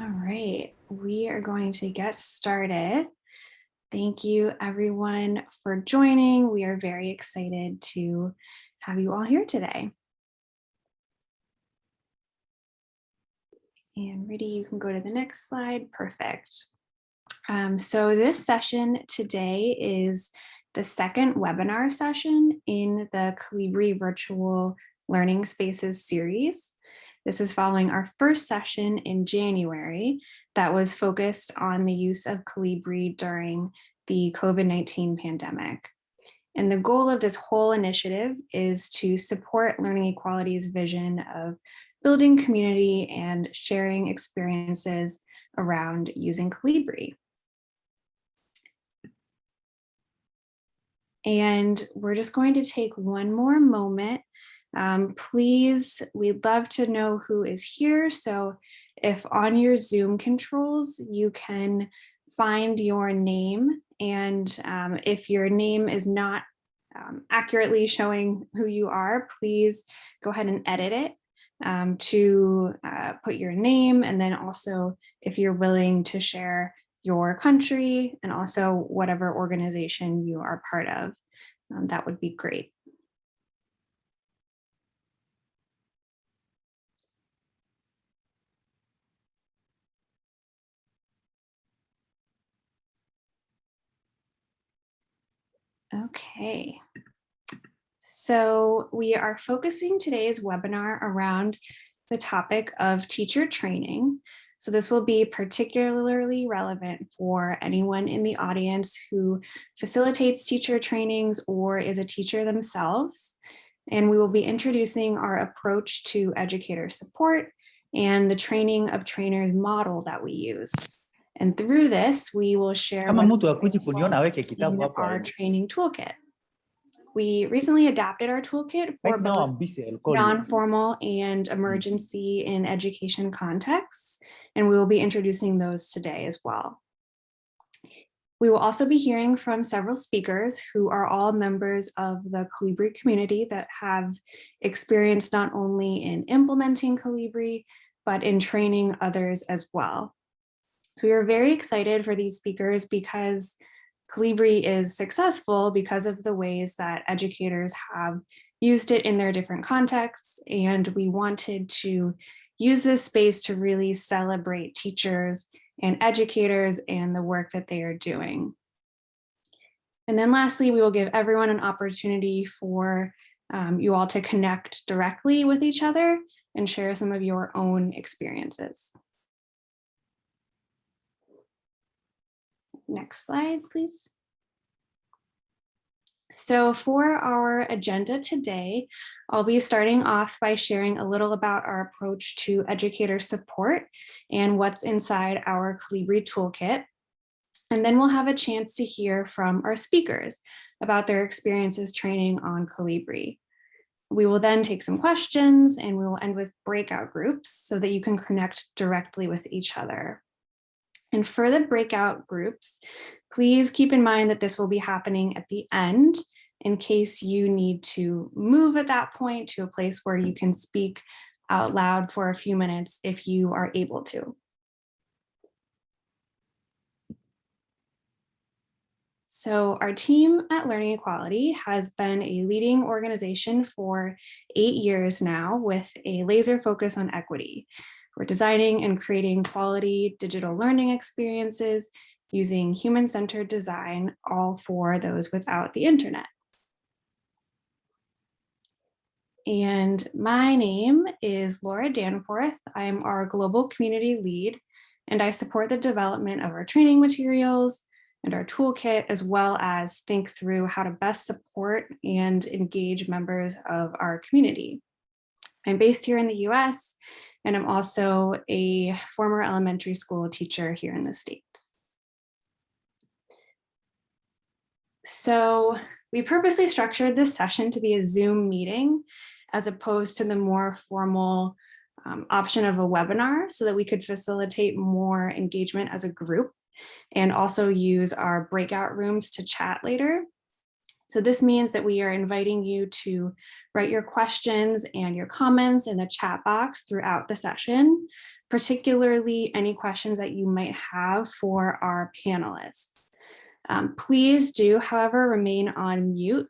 All right, we are going to get started. Thank you everyone for joining. We are very excited to have you all here today. And Rudy, you can go to the next slide. Perfect. Um, so this session today is the second webinar session in the Kolibri Virtual Learning Spaces series. This is following our first session in January that was focused on the use of Kolibri during the COVID-19 pandemic. And the goal of this whole initiative is to support Learning Equality's vision of building community and sharing experiences around using Kolibri. And we're just going to take one more moment. Um, please, we'd love to know who is here. So if on your Zoom controls, you can find your name. And um, if your name is not um, accurately showing who you are, please go ahead and edit it um, to uh, put your name and then also if you're willing to share your country and also whatever organization you are part of, um, that would be great. Okay. So we are focusing today's webinar around the topic of teacher training. So this will be particularly relevant for anyone in the audience who facilitates teacher trainings or is a teacher themselves. And we will be introducing our approach to educator support and the training of trainers model that we use. And through this, we will share our training toolkit. We recently adapted our toolkit for both non-formal and emergency in education contexts, and we will be introducing those today as well. We will also be hearing from several speakers who are all members of the Kolibri community that have experience not only in implementing Kolibri, but in training others as well. So we are very excited for these speakers because Kolibri is successful because of the ways that educators have used it in their different contexts. And we wanted to use this space to really celebrate teachers and educators and the work that they are doing. And then lastly, we will give everyone an opportunity for um, you all to connect directly with each other and share some of your own experiences. Next slide, please. So for our agenda today, I'll be starting off by sharing a little about our approach to educator support and what's inside our Kolibri toolkit. And then we'll have a chance to hear from our speakers about their experiences training on Kolibri. We will then take some questions and we will end with breakout groups so that you can connect directly with each other. And for the breakout groups, please keep in mind that this will be happening at the end in case you need to move at that point to a place where you can speak out loud for a few minutes if you are able to. So our team at Learning Equality has been a leading organization for eight years now with a laser focus on equity. We're designing and creating quality digital learning experiences using human-centered design, all for those without the internet. And my name is Laura Danforth. I'm our global community lead, and I support the development of our training materials and our toolkit, as well as think through how to best support and engage members of our community. I'm based here in the US, and I'm also a former elementary school teacher here in the States. So we purposely structured this session to be a Zoom meeting as opposed to the more formal um, option of a webinar so that we could facilitate more engagement as a group and also use our breakout rooms to chat later. So this means that we are inviting you to write your questions and your comments in the chat box throughout the session, particularly any questions that you might have for our panelists. Um, please do, however, remain on mute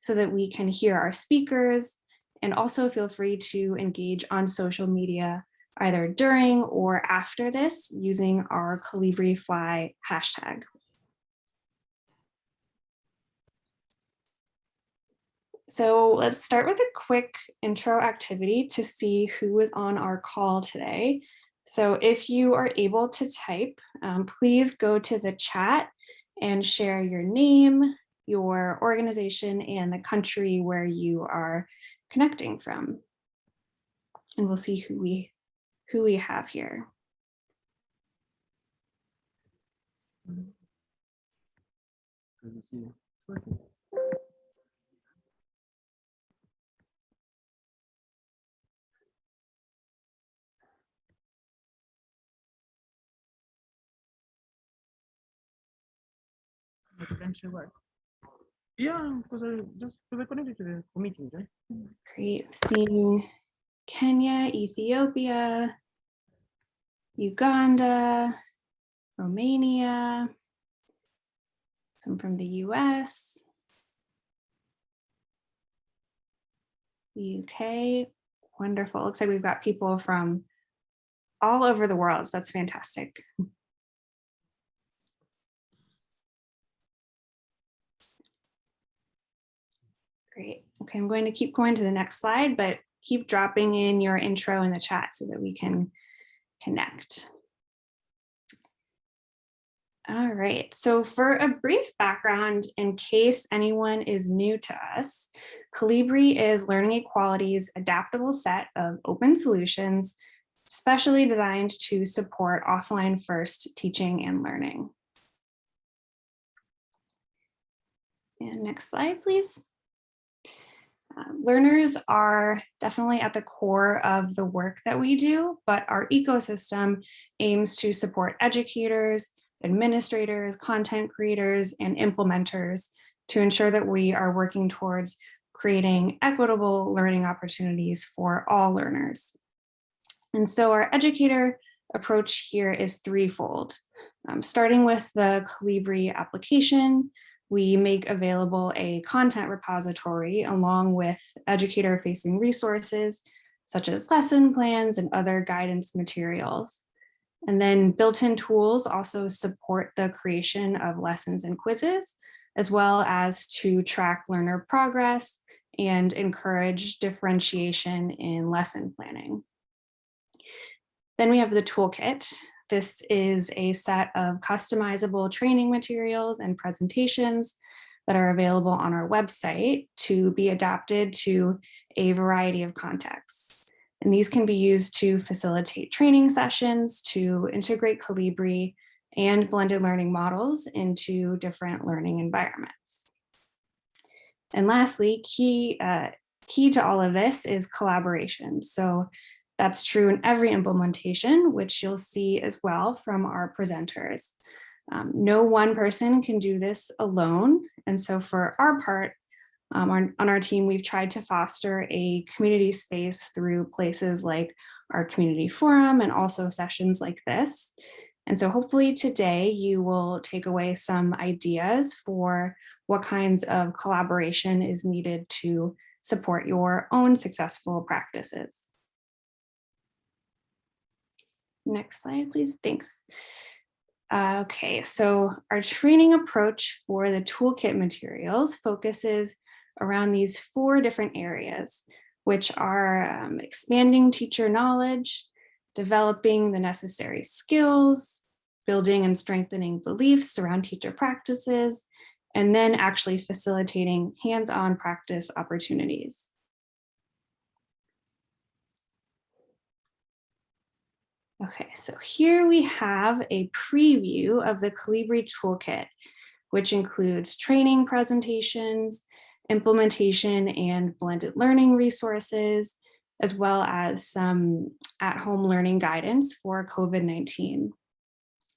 so that we can hear our speakers and also feel free to engage on social media either during or after this using our Kolibri Fly hashtag. So let's start with a quick intro activity to see who is on our call today. So if you are able to type, um, please go to the chat and share your name, your organization, and the country where you are connecting from. And we'll see who we who we have here. Eventually work. Yeah, because I just because I connected to the for meetings, right? Great. Seeing Kenya, Ethiopia, Uganda, Romania, some from the US, the UK. Wonderful. Looks like we've got people from all over the world. So that's fantastic. Great. Okay, I'm going to keep going to the next slide, but keep dropping in your intro in the chat so that we can connect. All right, so for a brief background, in case anyone is new to us, Kolibri is Learning Equality's adaptable set of open solutions specially designed to support offline first teaching and learning. And next slide, please. Um, learners are definitely at the core of the work that we do, but our ecosystem aims to support educators, administrators, content creators, and implementers to ensure that we are working towards creating equitable learning opportunities for all learners. And so our educator approach here is threefold, um, starting with the Kolibri application, we make available a content repository along with educator facing resources such as lesson plans and other guidance materials. And then built-in tools also support the creation of lessons and quizzes, as well as to track learner progress and encourage differentiation in lesson planning. Then we have the toolkit. This is a set of customizable training materials and presentations that are available on our website to be adapted to a variety of contexts. And these can be used to facilitate training sessions, to integrate Kolibri and blended learning models into different learning environments. And lastly, key, uh, key to all of this is collaboration. So that's true in every implementation, which you'll see as well from our presenters. Um, no one person can do this alone. And so for our part, um, on our team, we've tried to foster a community space through places like our community forum and also sessions like this. And so hopefully today you will take away some ideas for what kinds of collaboration is needed to support your own successful practices. Next slide, please. Thanks. Uh, okay, so our training approach for the toolkit materials focuses around these four different areas, which are um, expanding teacher knowledge, developing the necessary skills, building and strengthening beliefs around teacher practices, and then actually facilitating hands-on practice opportunities. Okay, so here we have a preview of the Kolibri toolkit, which includes training presentations, implementation and blended learning resources, as well as some at-home learning guidance for COVID-19.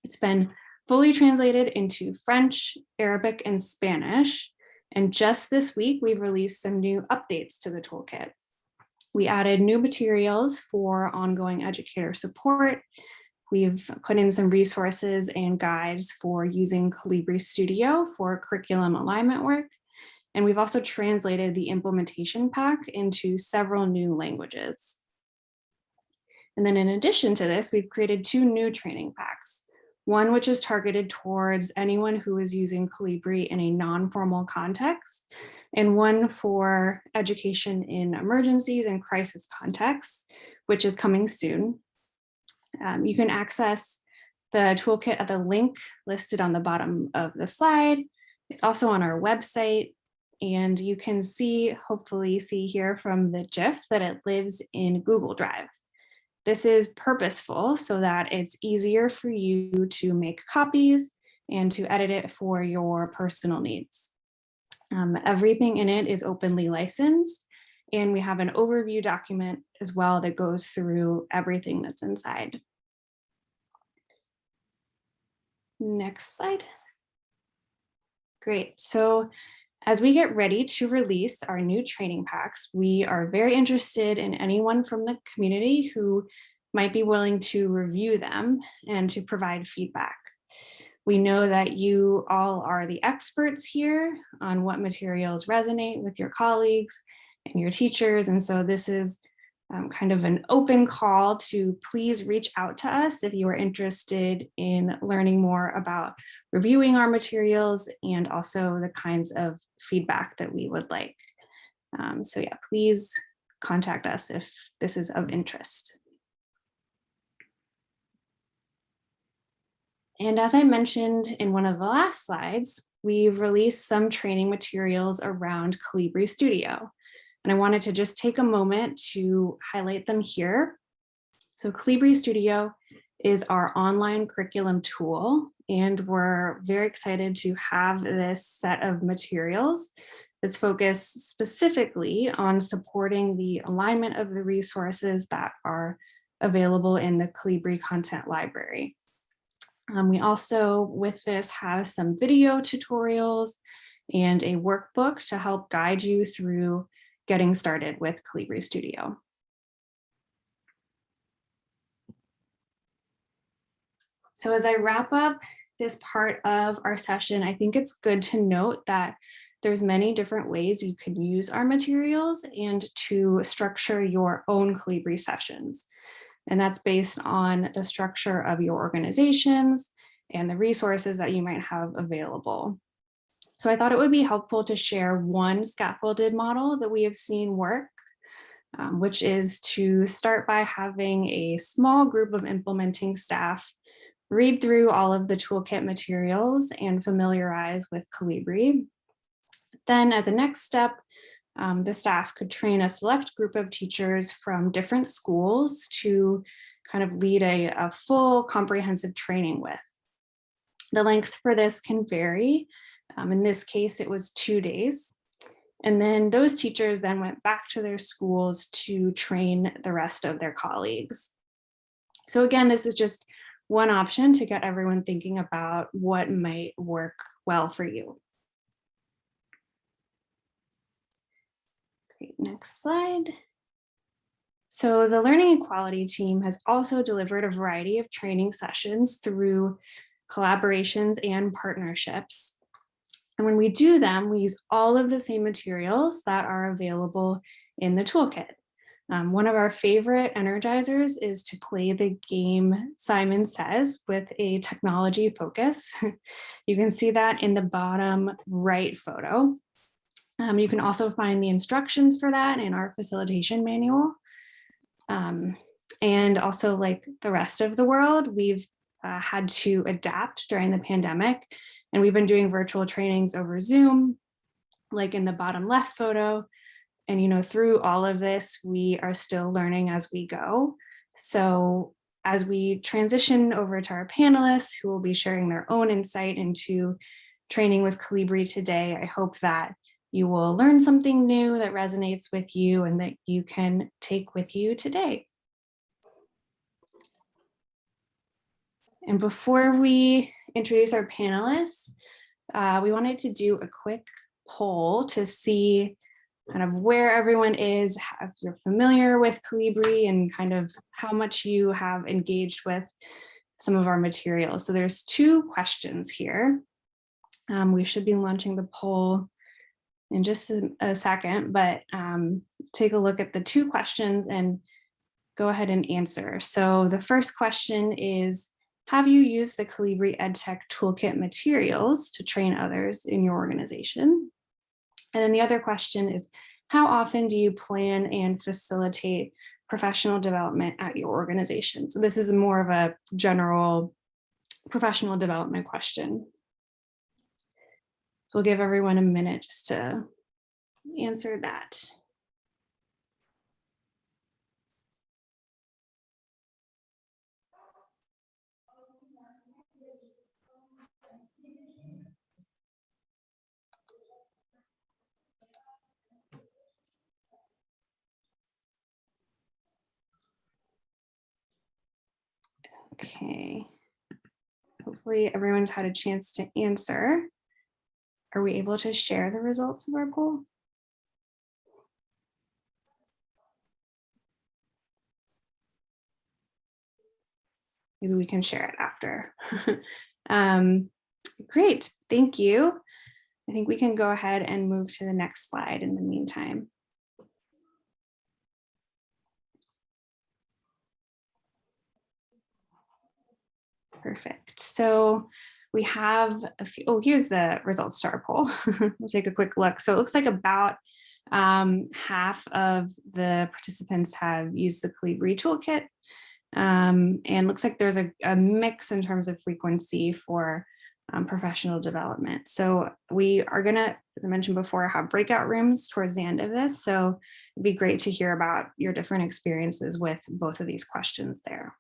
It's been fully translated into French, Arabic, and Spanish, And just this week, we've released some new updates to the toolkit. We added new materials for ongoing educator support. We've put in some resources and guides for using Kolibri Studio for curriculum alignment work. And we've also translated the implementation pack into several new languages. And then in addition to this, we've created two new training packs. One which is targeted towards anyone who is using Kolibri in a non-formal context, and one for education in emergencies and crisis contexts, which is coming soon. Um, you can access the toolkit at the link listed on the bottom of the slide. It's also on our website, and you can see, hopefully see here from the GIF that it lives in Google Drive. This is purposeful so that it's easier for you to make copies and to edit it for your personal needs. Um, everything in it is openly licensed and we have an overview document as well that goes through everything that's inside. Next slide. Great. So as we get ready to release our new training packs, we are very interested in anyone from the community who might be willing to review them and to provide feedback. We know that you all are the experts here on what materials resonate with your colleagues and your teachers. And so this is um, kind of an open call to please reach out to us if you are interested in learning more about reviewing our materials and also the kinds of feedback that we would like. Um, so yeah, please contact us if this is of interest. And as I mentioned in one of the last slides, we've released some training materials around Kolibri Studio. And I wanted to just take a moment to highlight them here. So Kolibri Studio is our online curriculum tool, and we're very excited to have this set of materials that's focused specifically on supporting the alignment of the resources that are available in the Kolibri content library. Um, we also, with this, have some video tutorials and a workbook to help guide you through getting started with Kolibri Studio. So as I wrap up this part of our session, I think it's good to note that there's many different ways you can use our materials and to structure your own Kolibri sessions. And that's based on the structure of your organizations and the resources that you might have available. So I thought it would be helpful to share one scaffolded model that we have seen work, um, which is to start by having a small group of implementing staff read through all of the toolkit materials and familiarize with Kolibri. Then as a next step, um, the staff could train a select group of teachers from different schools to kind of lead a, a full comprehensive training with. The length for this can vary. Um, in this case, it was two days. And then those teachers then went back to their schools to train the rest of their colleagues. So again, this is just one option to get everyone thinking about what might work well for you. Great, next slide. So the Learning Equality team has also delivered a variety of training sessions through collaborations and partnerships. And when we do them, we use all of the same materials that are available in the toolkit. Um, one of our favorite energizers is to play the game Simon Says with a technology focus. you can see that in the bottom right photo. Um, you can also find the instructions for that in our facilitation manual. Um, and also like the rest of the world, we've uh, had to adapt during the pandemic and we've been doing virtual trainings over Zoom, like in the bottom left photo, and, you know, through all of this, we are still learning as we go. So as we transition over to our panelists who will be sharing their own insight into training with Kolibri today, I hope that you will learn something new that resonates with you and that you can take with you today. And before we introduce our panelists, uh, we wanted to do a quick poll to see kind of where everyone is, if you're familiar with Kolibri and kind of how much you have engaged with some of our materials. So there's two questions here. Um, we should be launching the poll in just a, a second, but um, take a look at the two questions and go ahead and answer. So the first question is, have you used the Kolibri EdTech Toolkit materials to train others in your organization? And then the other question is, how often do you plan and facilitate professional development at your organization? So this is more of a general professional development question. So we'll give everyone a minute just to answer that. Okay. Hopefully everyone's had a chance to answer. Are we able to share the results of our poll? Maybe we can share it after. um, great, thank you. I think we can go ahead and move to the next slide in the meantime. Perfect. So we have a few, oh, here's the results to our poll. we'll take a quick look. So it looks like about um, half of the participants have used the Kolibri toolkit. Um, and looks like there's a, a, mix in terms of frequency for um, professional development. So we are gonna, as I mentioned before, have breakout rooms towards the end of this. So it'd be great to hear about your different experiences with both of these questions there.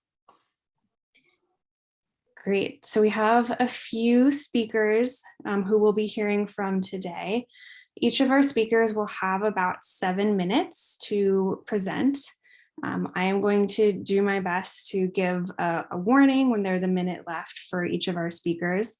Great. So we have a few speakers um, who we'll be hearing from today. Each of our speakers will have about seven minutes to present. Um, I am going to do my best to give a, a, warning when there's a minute left for each of our speakers.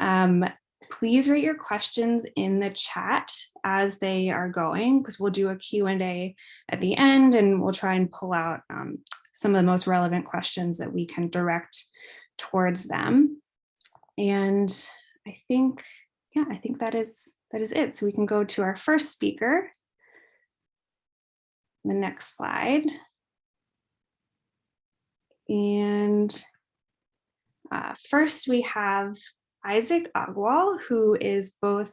Um, please write your questions in the chat as they are going because we'll do a Q&A at the end and we'll try and pull out um, some of the most relevant questions that we can direct towards them. And I think, yeah, I think that is that is it. So we can go to our first speaker. The next slide. And uh, first we have Isaac Agwal, who is both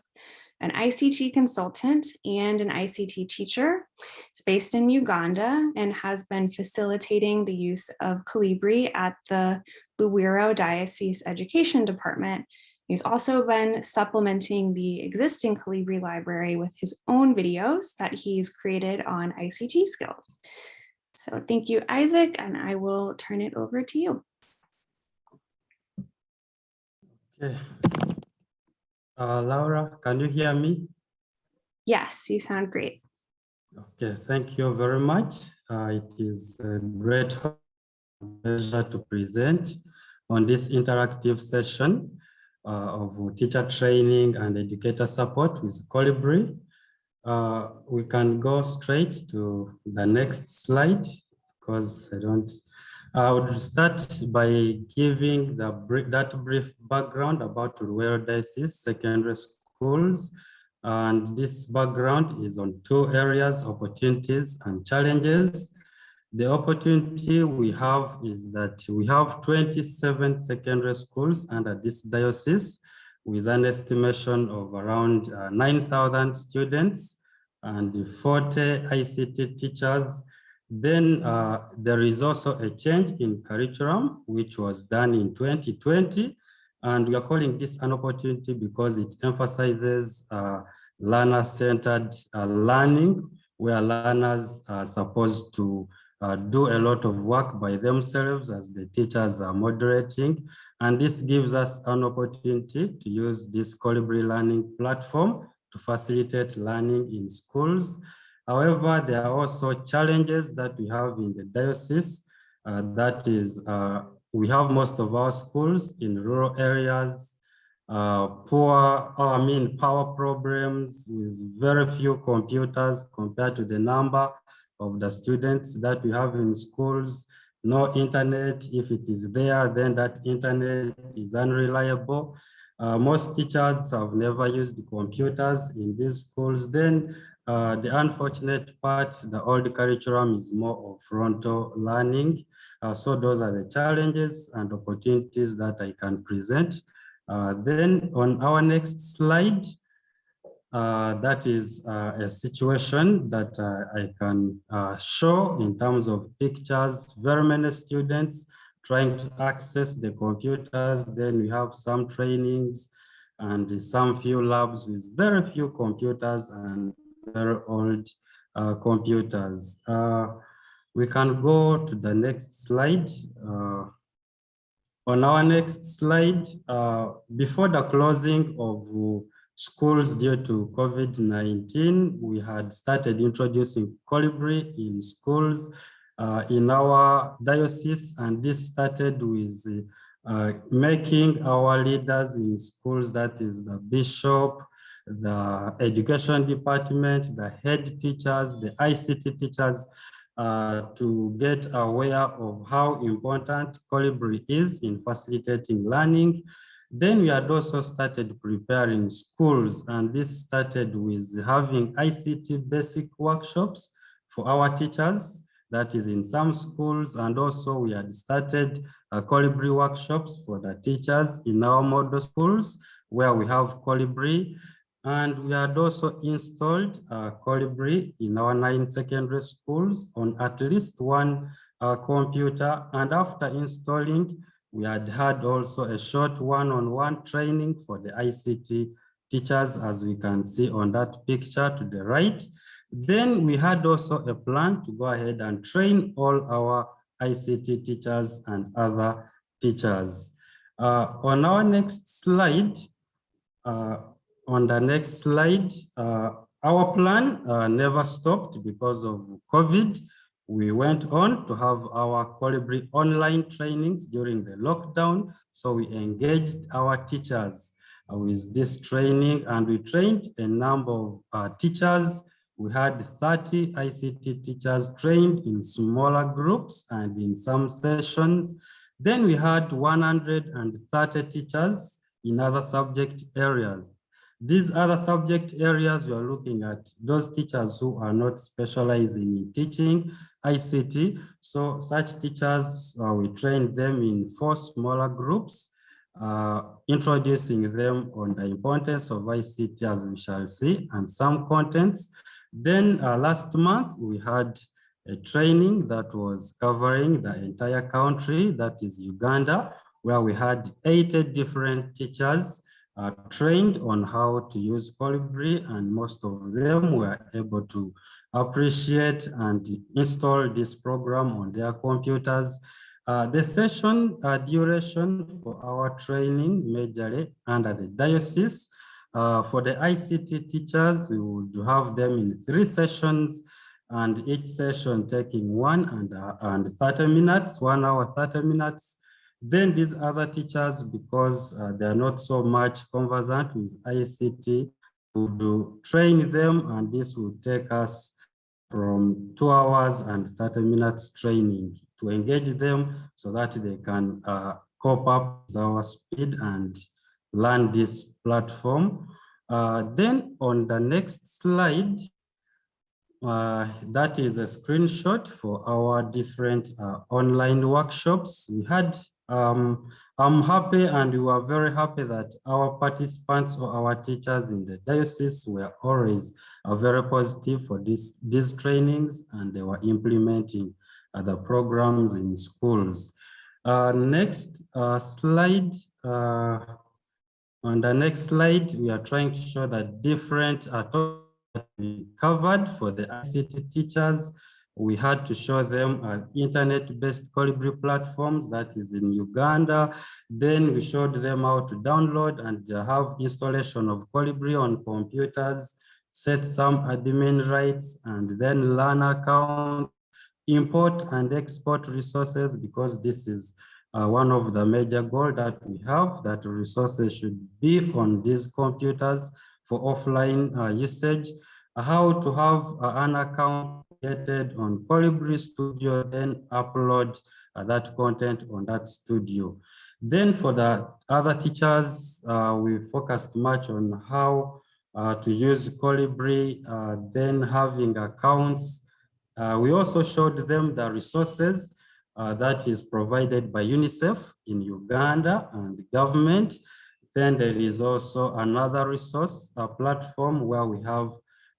an ICT consultant and an ICT teacher. He's based in Uganda and has been facilitating the use of Kolibri at the Luweero Diocese Education Department. He's also been supplementing the existing Kolibri library with his own videos that he's created on ICT skills. So thank you, Isaac, and I will turn it over to you. Okay. Uh, Laura, can you hear me? Yes, you sound great. Okay, thank you very much. Uh, it is a great pleasure to present on this interactive session uh, of teacher training and educator support with Kolibri. Uh, we can go straight to the next slide because I don't I would start by giving the that brief background about Luweero Diocese secondary schools. And this background is on two areas, opportunities and challenges. The opportunity we have is that we have 27 secondary schools under this diocese with an estimation of around uh, 9,000 students and 40 ICT teachers then uh, there is also a change in curriculum, which was done in 2020. And we are calling this an opportunity because it emphasizes uh, learner-centered uh, learning, where learners are supposed to uh, do a lot of work by themselves as the teachers are moderating. And this gives us an opportunity to use this Kolibri learning platform to facilitate learning in schools However, there are also challenges that we have in the diocese. Uh, that is, uh, we have most of our schools in rural areas, uh, poor, I mean, power problems with very few computers compared to the number of the students that we have in schools. No internet, if it is there, then that internet is unreliable. Uh, most teachers have never used computers in these schools. Then uh, the unfortunate part, the old curriculum is more of frontal learning. Uh, so those are the challenges and opportunities that I can present. Uh, then on our next slide, uh, that is uh, a situation that uh, I can uh, show in terms of pictures, very many students trying to access the computers. Then we have some trainings and some few labs with very few computers and very old uh, computers. we can go to the next slide. on our next slide, before the closing of schools due to COVID-19, we had started introducing Kolibri in schools uh, in our diocese, and this started with uh, making our leaders in schools, that is the bishop, the education department, the head teachers, the ICT teachers, uh, to get aware of how important Kolibri is in facilitating learning then we had also started preparing schools and this started with having ICT basic workshops for our teachers that is in some schools and also we had started uh, Kolibri workshops for the teachers in our model schools where we have Kolibri. And we had also installed uh, Kolibri in our nine secondary schools on at least one uh, computer. And after installing we had had also a short one-on-one -on -one training for the ICT teachers, as we can see on that picture to the right. Then we had also a plan to go ahead and train all our ICT teachers and other teachers. Uh, on our next slide, uh, on the next slide, uh, our plan uh, never stopped because of COVID. We went on to have our Kolibri online trainings during the lockdown. So we engaged our teachers with this training and we trained a number of uh, teachers. We had 30 ICT teachers trained in smaller groups and in some sessions. Then we had 130 teachers in other subject areas. These other subject areas, we are looking at those teachers who are not specializing in teaching ICT. So such teachers, uh, we train them in four smaller groups, uh, introducing them on the importance of ICT as we shall see, and some contents. Then uh, last month, we had a training that was covering the entire country, that is Uganda, where we had 80 different teachers uh, trained on how to use Kolibri and most of them were able to appreciate and install this program on their computers. Uh, the session uh, duration for our training majorly under the diocese. Uh, for the ICT teachers, we would have them in three sessions and each session taking one and, uh, and 30 minutes, one hour, 30 minutes. Then these other teachers, because uh, they are not so much conversant with ICT, we would train them and this will take us from two hours and 30 minutes training to engage them so that they can uh, cope up with our speed and learn this platform. Uh, then on the next slide, uh, that is a screenshot for our different uh, online workshops. We had um, I'm happy and we are very happy that our participants or our teachers in the diocese were always very positive for this, these trainings and they were implementing other programs in schools. Uh, next uh, slide. Uh, on the next slide, we are trying to show that different topics covered for the ICT teachers we had to show them internet-based Kolibri platforms that is in Uganda. Then we showed them how to download and have installation of Kolibri on computers, set some admin rights, and then learn account, import and export resources because this is uh, one of the major goals that we have that resources should be on these computers for offline uh, usage, how to have uh, an account created on Kolibri Studio, then upload uh, that content on that studio. Then for the other teachers, uh, we focused much on how uh, to use Kolibri, uh, then having accounts. Uh, we also showed them the resources uh, that is provided by UNICEF in Uganda and the government. Then there is also another resource, a platform where we have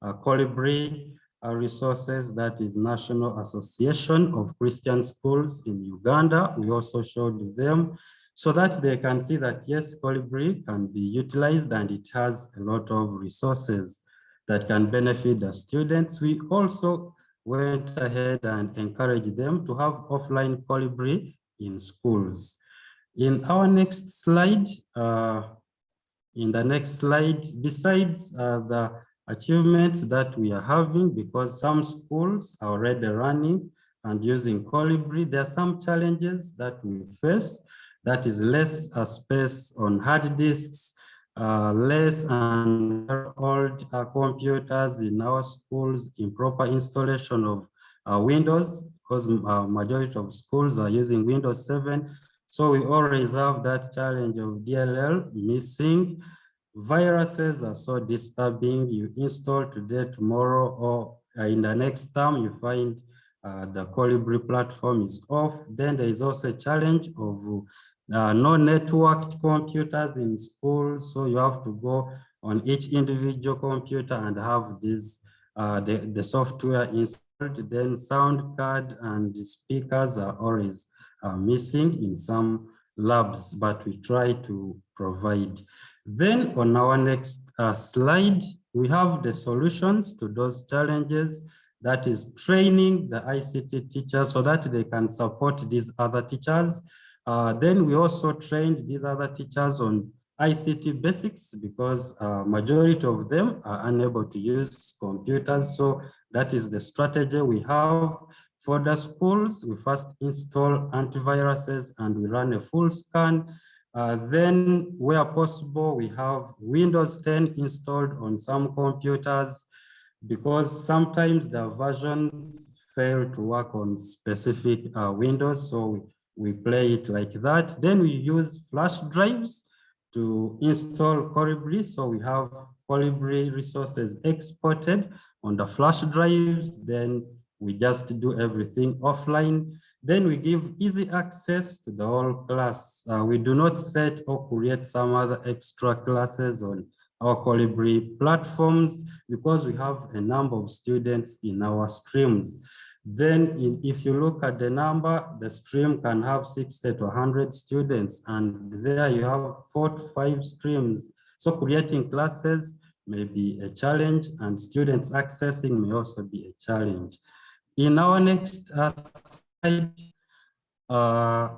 Kolibri resources that is National Association of Christian Schools in Uganda. We also showed them so that they can see that yes, Kolibri can be utilized and it has a lot of resources that can benefit the students. We also went ahead and encouraged them to have offline Kolibri in schools. In our next slide, uh, in the next slide, besides uh, the achievements that we are having, because some schools are already running and using Kolibri, there are some challenges that we face that is less space on hard disks, uh, less and old uh, computers in our schools, improper installation of uh, Windows, because uh, majority of schools are using Windows 7. So we always have that challenge of DLL missing. Viruses are so disturbing. You install today, tomorrow, or uh, in the next term, you find the Kolibri platform is off. Then there is also a challenge of uh, no networked computers in school. so you have to go on each individual computer and have this uh, the, the software installed. Then sound card and speakers are always uh, missing in some labs, but we try to provide. Then on our next uh, slide, we have the solutions to those challenges that is training the ICT teachers so that they can support these other teachers uh, then we also trained these other teachers on ICT basics because uh, majority of them are unable to use computers. So that is the strategy we have for the schools. We first install antiviruses and we run a full scan. Uh, then where possible, we have Windows 10 installed on some computers because sometimes the versions fail to work on specific uh, Windows. So we we play it like that. Then we use flash drives to install Kolibri. So we have Kolibri resources exported on the flash drives. Then we just do everything offline. Then we give easy access to the whole class. Uh, we do not set or create some other extra classes on our Kolibri platforms because we have a number of students in our streams. Then in, if you look at the number, the stream can have 60 to 100 students and there you have four to five streams. So creating classes may be a challenge and students accessing may also be a challenge. In our next uh, uh,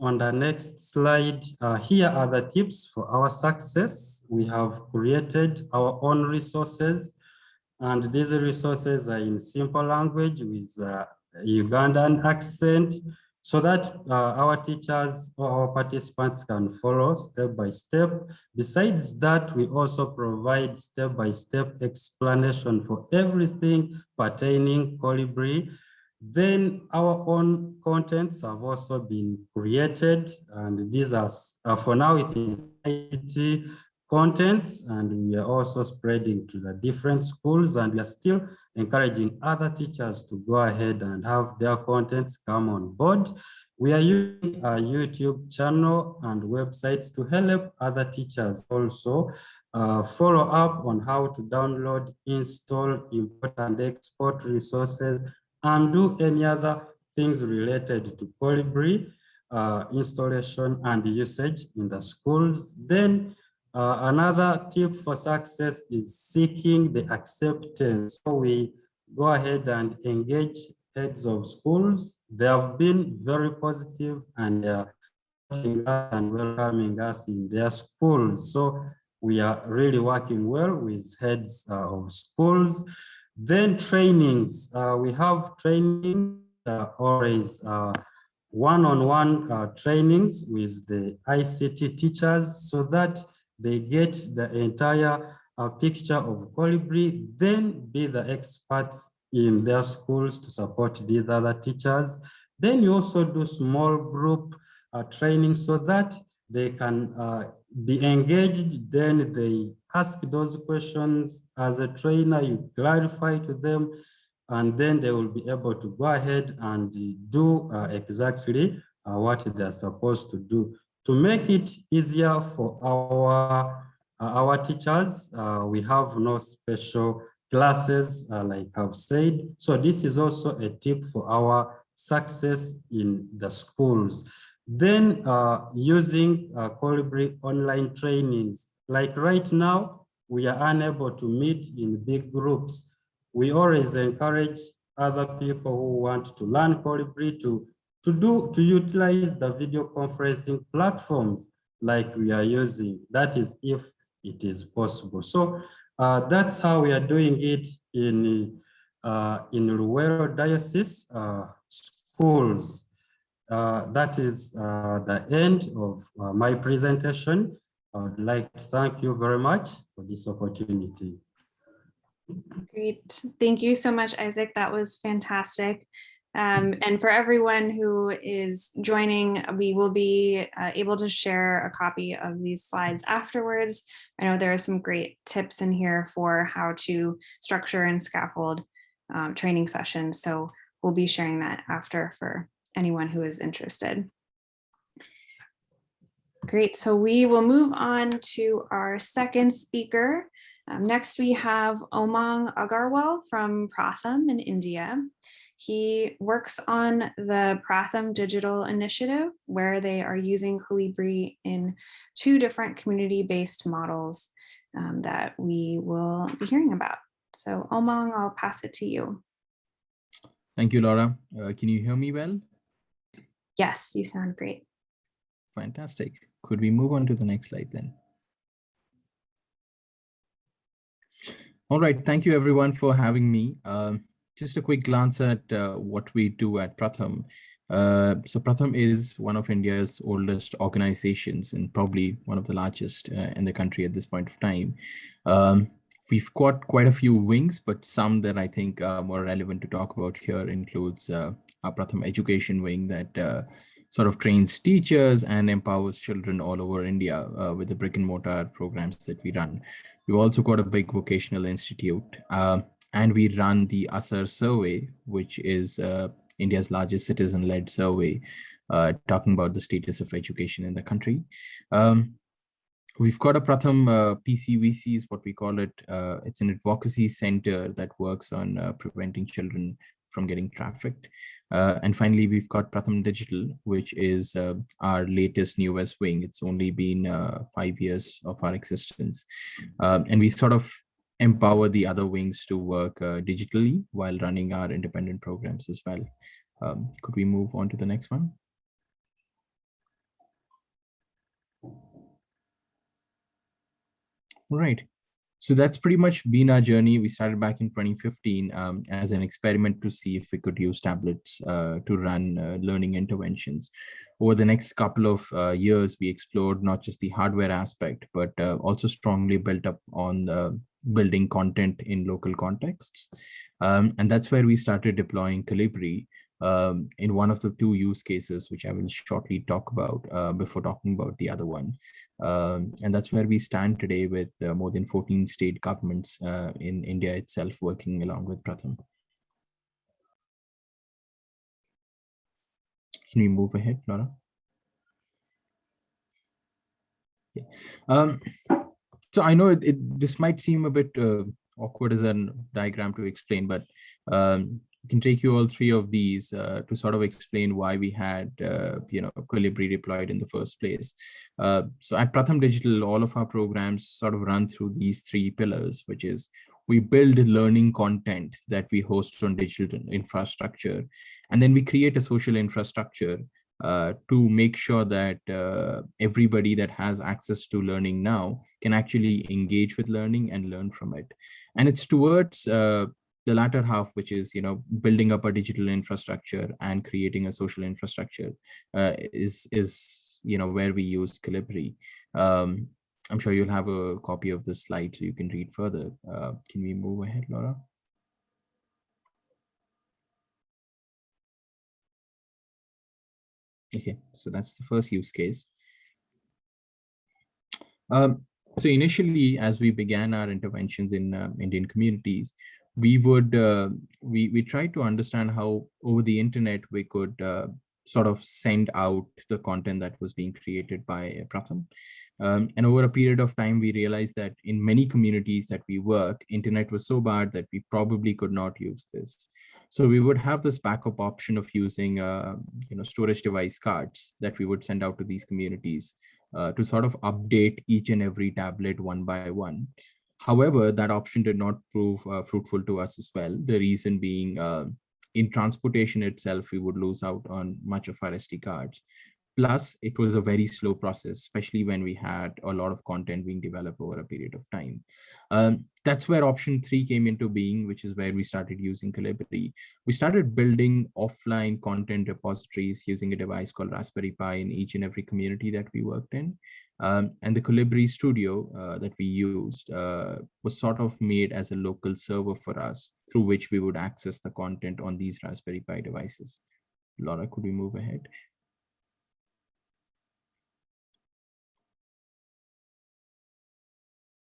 on the next slide, uh, here are the tips for our success. We have created our own resources and these resources are in simple language with Ugandan accent so that uh, our teachers or our participants can follow step by step. Besides that, we also provide step-by-step -step explanation for everything pertaining Kolibri. Then our own contents have also been created, and these are, uh, for now, it is IT contents and we are also spreading to the different schools and we are still encouraging other teachers to go ahead and have their contents come on board. We are using our YouTube channel and websites to help other teachers also uh, follow up on how to download, install, import and export resources and do any other things related to Kolibri uh, installation and usage in the schools. Then uh, another tip for success is seeking the acceptance. So we go ahead and engage heads of schools. They have been very positive and uh, and welcoming us in their schools. So we are really working well with heads uh, of schools. Then trainings, uh, we have training uh, always uh, one-on-one uh, trainings with the ICT teachers so that they get the entire uh, picture of Kolibri, then be the experts in their schools to support these other teachers. Then you also do small group training so that they can be engaged, then they ask those questions as a trainer, you clarify to them, and then they will be able to go ahead and do uh, exactly uh, what they're supposed to do. To make it easier for our, uh, our teachers, uh, we have no special classes, uh, like I've said. So this is also a tip for our success in the schools. Then uh, using uh, Kolibri online trainings, like right now, we are unable to meet in big groups. We always encourage other people who want to learn Kolibri to, to do, to utilize the video conferencing platforms like we are using. That is if it is possible. So uh, that's how we are doing it in, uh, in Luwero Diocese uh, schools. Uh, that is uh, the end of uh, my presentation. I would like to thank you very much for this opportunity. Great. Thank you so much, Isaac. That was fantastic. Um, and for everyone who is joining, we will be uh, able to share a copy of these slides afterwards. I know there are some great tips in here for how to structure and scaffold um, training sessions. So we'll be sharing that after for anyone who is interested. Great, so we will move on to our second speaker. Um, next, we have Omang Agarwal from Pratham in India. He works on the Pratham Digital Initiative, where they are using Kolibri in two different community-based models um, that we will be hearing about. So Omang, I'll pass it to you. Thank you, Laura. Uh, can you hear me well? Yes, you sound great. Fantastic. Could we move on to the next slide then? All right, thank you everyone for having me. Uh, just a quick glance at uh, what we do at Pratham. Uh, so Pratham is one of India's oldest organizations and probably one of the largest uh, in the country at this point of time. Um, we've got quite a few wings, but some that I think are more relevant to talk about here includes uh, Pratham education wing that uh, sort of trains teachers and empowers children all over India uh, with the brick and mortar programs that we run. We've also got a big vocational institute uh, and we run the ASER survey, which is uh, India's largest citizen-led survey, uh, talking about the status of education in the country. Um, We've got a Pratham uh, PCVC is what we call it. It's an advocacy center that works on preventing children from getting trafficked. Uh, and finally, we've got Pratham Digital, which is uh, our latest newest wing. It's only been uh, five years of our existence. Um, and we sort of empower the other wings to work digitally while running our independent programs as well. Um, could we move on to the next one? Right. So that's pretty much been our journey. We started back in 2015 um, as an experiment to see if we could use tablets uh, to run uh, learning interventions. Over the next couple of uh, years, we explored not just the hardware aspect, but uh, also strongly built up on building content in local contexts. Um, and that's where we started deploying Kolibri um, in one of the two use cases, which I will shortly talk about uh, before talking about the other one. Um, and that's where we stand today with uh, more than 14 state governments uh, in India itself working along with Pratham. Can we move ahead, Laura? Yeah. Um, so I know it, it, this might seem a bit uh, awkward as a diagram to explain, but um, can take you all three of these uh, to sort of explain why we had, uh, you know, Kolibri deployed in the first place. Uh, so at Pratham Digital, all of our programs sort of run through these three pillars, which is we build learning content that we host on digital infrastructure, and then we create a social infrastructure uh, to make sure that uh, everybody that has access to learning now can actually engage with learning and learn from it. And it's towards uh, the latter half, which is, you know, building up a digital infrastructure and creating a social infrastructure uh, is, is, you know, where we use Kolibri. Um, I'm sure you'll have a copy of this slide so you can read further. Uh, can we move ahead, Laura? Okay, so that's the first use case. Um, so initially, as we began our interventions in uh, Indian communities, we would uh, we we tried to understand how over the internet we could uh, sort of send out the content that was being created by Pratham. Um, and over a period of time, we realized that in many communities that we work, internet was so bad that we probably could not use this. So we would have this backup option of using, uh, you know, storage device cards that we would send out to these communities uh, to sort of update each and every tablet one by one. However, that option did not prove uh, fruitful to us as well. The reason being uh, in transportation itself, we would lose out on much of our SD cards. Plus, it was a very slow process, especially when we had a lot of content being developed over a period of time. Um, that's where option three came into being, which is where we started using Kolibri. We started building offline content repositories using a device called Raspberry Pi in each and every community that we worked in. Um, and the Kolibri studio uh, that we used uh, was sort of made as a local server for us through which we would access the content on these Raspberry Pi devices. Laura, could we move ahead?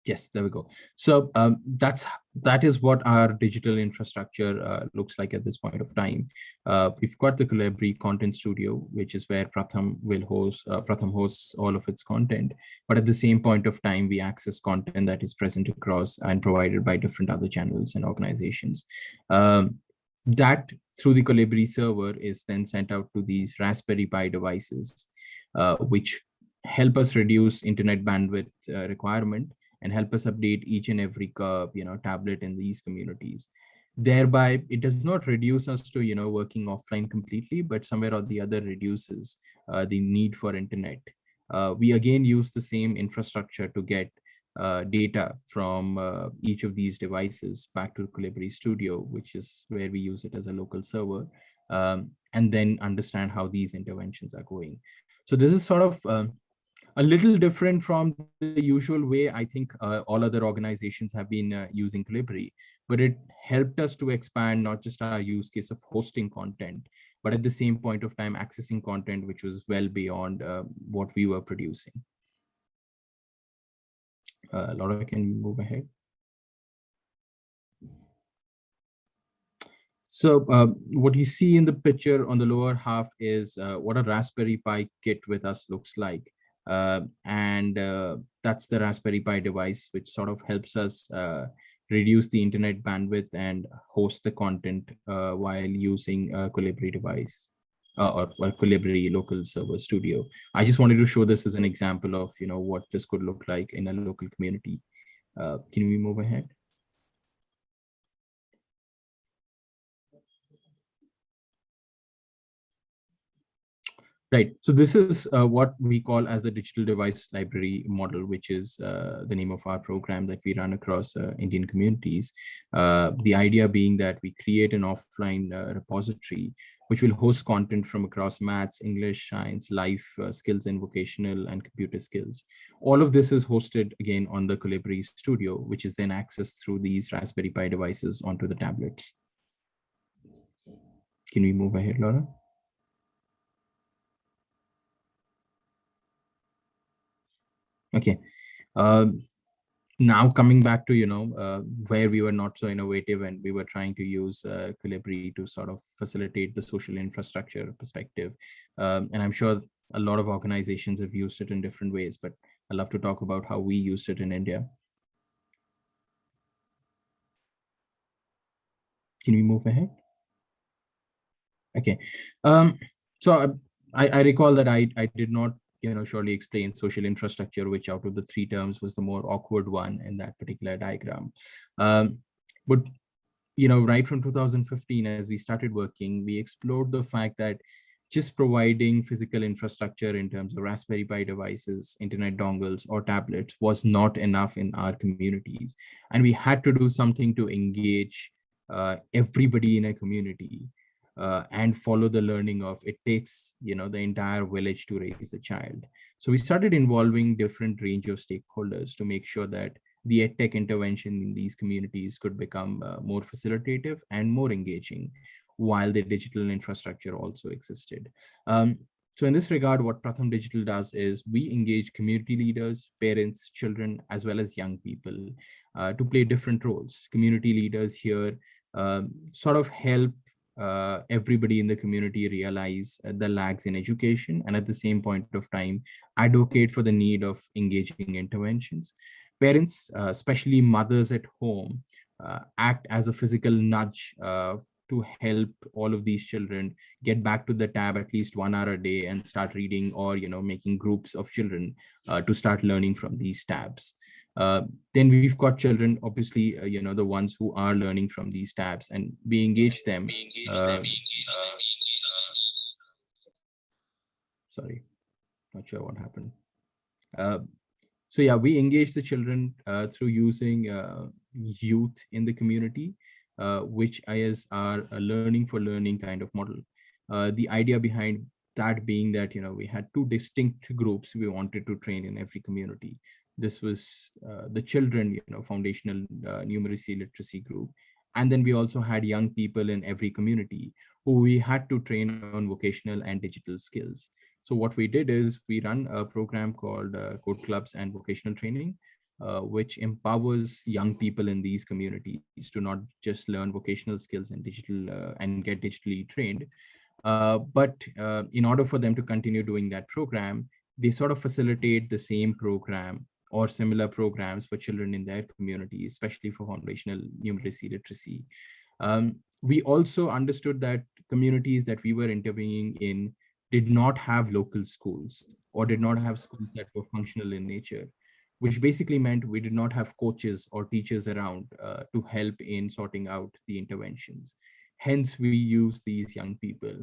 Yes, there we go. So um, that's that is what our digital infrastructure uh, looks like at this point of time. Uh, we've got the Kolibri Content Studio, which is where Pratham will host. Uh, Pratham hosts all of its content, but at the same point of time, we access content that is present across and provided by different other channels and organizations. Um, that through the Kolibri server is then sent out to these Raspberry Pi devices, uh, which help us reduce internet bandwidth uh, requirement and help us update each and every curve, you know, tablet in these communities. Thereby, it does not reduce us to, you know, working offline completely, but somewhere or the other reduces uh, the need for internet. Uh, we again use the same infrastructure to get uh, data from uh, each of these devices back to Kolibri Studio, which is where we use it as a local server, um, and then understand how these interventions are going. So this is sort of um, a little different from the usual way I think uh, all other organizations have been uh, using Kolibri, but it helped us to expand not just our use case of hosting content, but at the same point of time accessing content which was well beyond uh, what we were producing. Uh, Laura, can move ahead? So uh, what you see in the picture on the lower half is uh, what a Raspberry Pi kit with us looks like. Uh, and uh, that's the Raspberry Pi device, which sort of helps us uh, reduce the internet bandwidth and host the content while using a Kolibri device uh, or, or Kolibri local server studio. I just wanted to show this as an example of you know what this could look like in a local community. Uh, can we move ahead? Right. So this is uh, what we call as the digital device library model, which is uh, the name of our program that we run across uh, Indian communities. Uh, the idea being that we create an offline uh, repository, which will host content from across maths, English, science, life uh, skills, and vocational and computer skills. All of this is hosted again on the Kolibri Studio, which is then accessed through these Raspberry Pi devices onto the tablets. Can we move ahead, Laura? Okay. Um, now coming back to, you know, uh, where we were not so innovative and we were trying to use uh, Kolibri to sort of facilitate the social infrastructure perspective. Um, and I'm sure a lot of organizations have used it in different ways, but I'd love to talk about how we used it in India. Can we move ahead? Okay. Um, so I, I recall that I, I did not you know, surely explain social infrastructure, which out of the three terms was the more awkward one in that particular diagram. Um, but, you know, right from 2015, as we started working, we explored the fact that just providing physical infrastructure in terms of Raspberry Pi devices, internet dongles, or tablets was not enough in our communities. And we had to do something to engage uh, everybody in a community uh, and follow the learning of it takes you know the entire village to raise a child so we started involving different range of stakeholders to make sure that the edtech intervention in these communities could become uh, more facilitative and more engaging while the digital infrastructure also existed um, so in this regard, what Pratham Digital does is we engage community leaders, parents, children, as well as young people uh, to play different roles. Community leaders here uh, sort of help uh, everybody in the community realize uh, the lags in education and at the same point of time advocate for the need of engaging interventions. Parents, uh, especially mothers at home, uh, act as a physical nudge to help all of these children get back to the tab at least one hour a day and start reading or you know making groups of children uh, to start learning from these tabs uh, then we've got children obviously uh, you know the ones who are learning from these tabs and we engage them, uh, sorry not sure what happened uh, so yeah we engage the children uh, through using youth in the community uh, which is our learning for learning kind of model. Uh, the idea behind that being that, you know, we had two distinct groups we wanted to train in every community. This was uh, the children, you know, foundational numeracy literacy group. And then we also had young people in every community who we had to train on vocational and digital skills. So what we did is we run a program called uh, Code Clubs and Vocational Training, uh, which empowers young people in these communities to not just learn vocational skills and digital uh, and get digitally trained, uh, but uh, in order for them to continue doing that program, they sort of facilitate the same program or similar programs for children in their community, especially for foundational numeracy literacy. Um, we also understood that communities that we were intervening in did not have local schools or did not have schools that were functional in nature which basically meant we did not have coaches or teachers around uh, to help in sorting out the interventions. Hence, we use these young people.